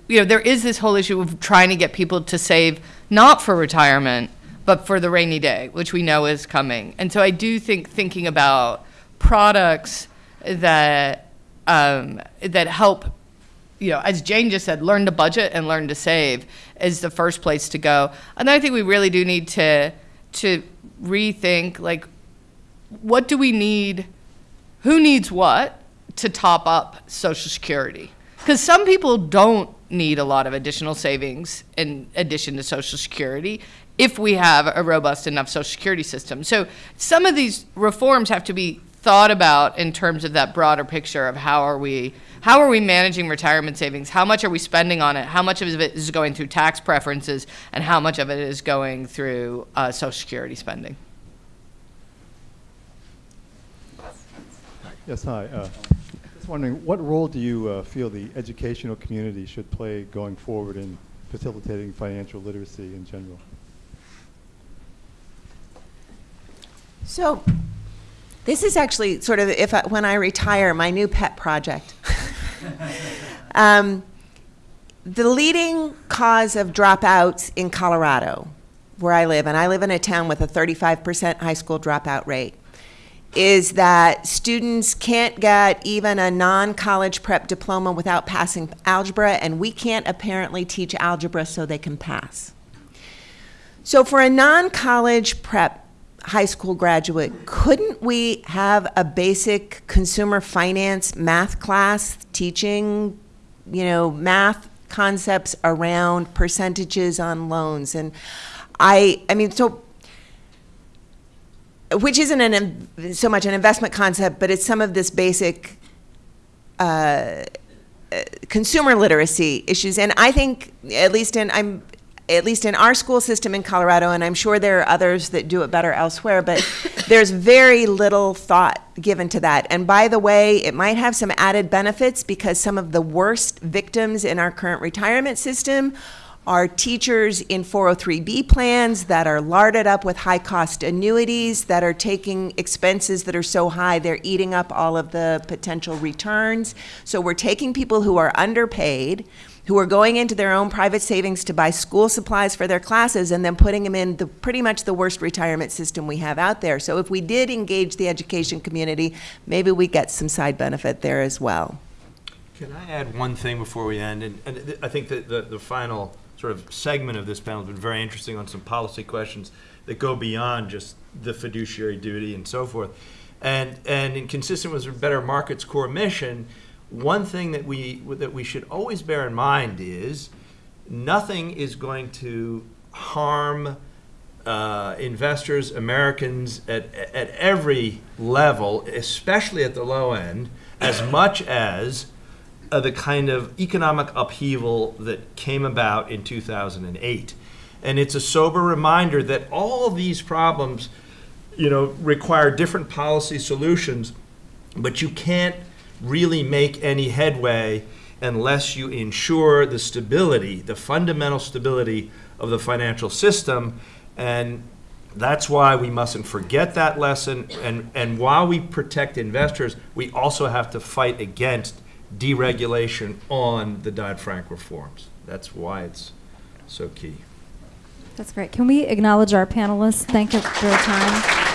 you know, there is this whole issue of trying to get people to save not for retirement, but for the rainy day, which we know is coming. And so I do think thinking about products that um, that help, you know, as Jane just said, learn to budget and learn to save is the first place to go. And I think we really do need to to rethink like what do we need who needs what to top up Social Security. Because some people don't need a lot of additional savings in addition to Social Security if we have a robust enough Social Security system. So some of these reforms have to be thought about in terms of that broader picture of how are we how are we managing retirement savings how much are we spending on it how much of it is going through tax preferences and how much of it is going through uh, social security spending Yes, hi. Uh, Just wondering, what role do you uh, feel the educational community should play going forward in facilitating financial literacy in general? So, this is actually sort of if I, when I retire, my new pet project. *laughs* um, the leading cause of dropouts in Colorado, where I live, and I live in a town with a 35% high school dropout rate, is that students can't get even a non college prep diploma without passing algebra, and we can't apparently teach algebra so they can pass. So, for a non college prep high school graduate, couldn't we have a basic consumer finance math class teaching, you know, math concepts around percentages on loans? And I, I mean, so which isn't an, so much an investment concept, but it's some of this basic uh, uh, consumer literacy issues. And I think, at least in I'm, at least in our school system in Colorado, and I'm sure there are others that do it better elsewhere, but *laughs* there's very little thought given to that. And by the way, it might have some added benefits because some of the worst victims in our current retirement system are teachers in 403B plans that are larded up with high cost annuities that are taking expenses that are so high they're eating up all of the potential returns. So we're taking people who are underpaid, who are going into their own private savings to buy school supplies for their classes and then putting them in the pretty much the worst retirement system we have out there. So if we did engage the education community, maybe we get some side benefit there as well. Can I add one thing before we end? And, and I think that the, the final sort of segment of this panel has been very interesting on some policy questions that go beyond just the fiduciary duty and so forth. And, and consistent with Better Markets core mission, one thing that we, that we should always bear in mind is nothing is going to harm uh, investors, Americans at, at every level, especially at the low end, as *coughs* much as uh, the kind of economic upheaval that came about in 2008. And it's a sober reminder that all these problems, you know, require different policy solutions, but you can't really make any headway unless you ensure the stability, the fundamental stability of the financial system. And that's why we mustn't forget that lesson. And, and while we protect investors, we also have to fight against deregulation on the Dodd-Frank reforms. That's why it's so key. That's great. Can we acknowledge our panelists? Thank you for your time.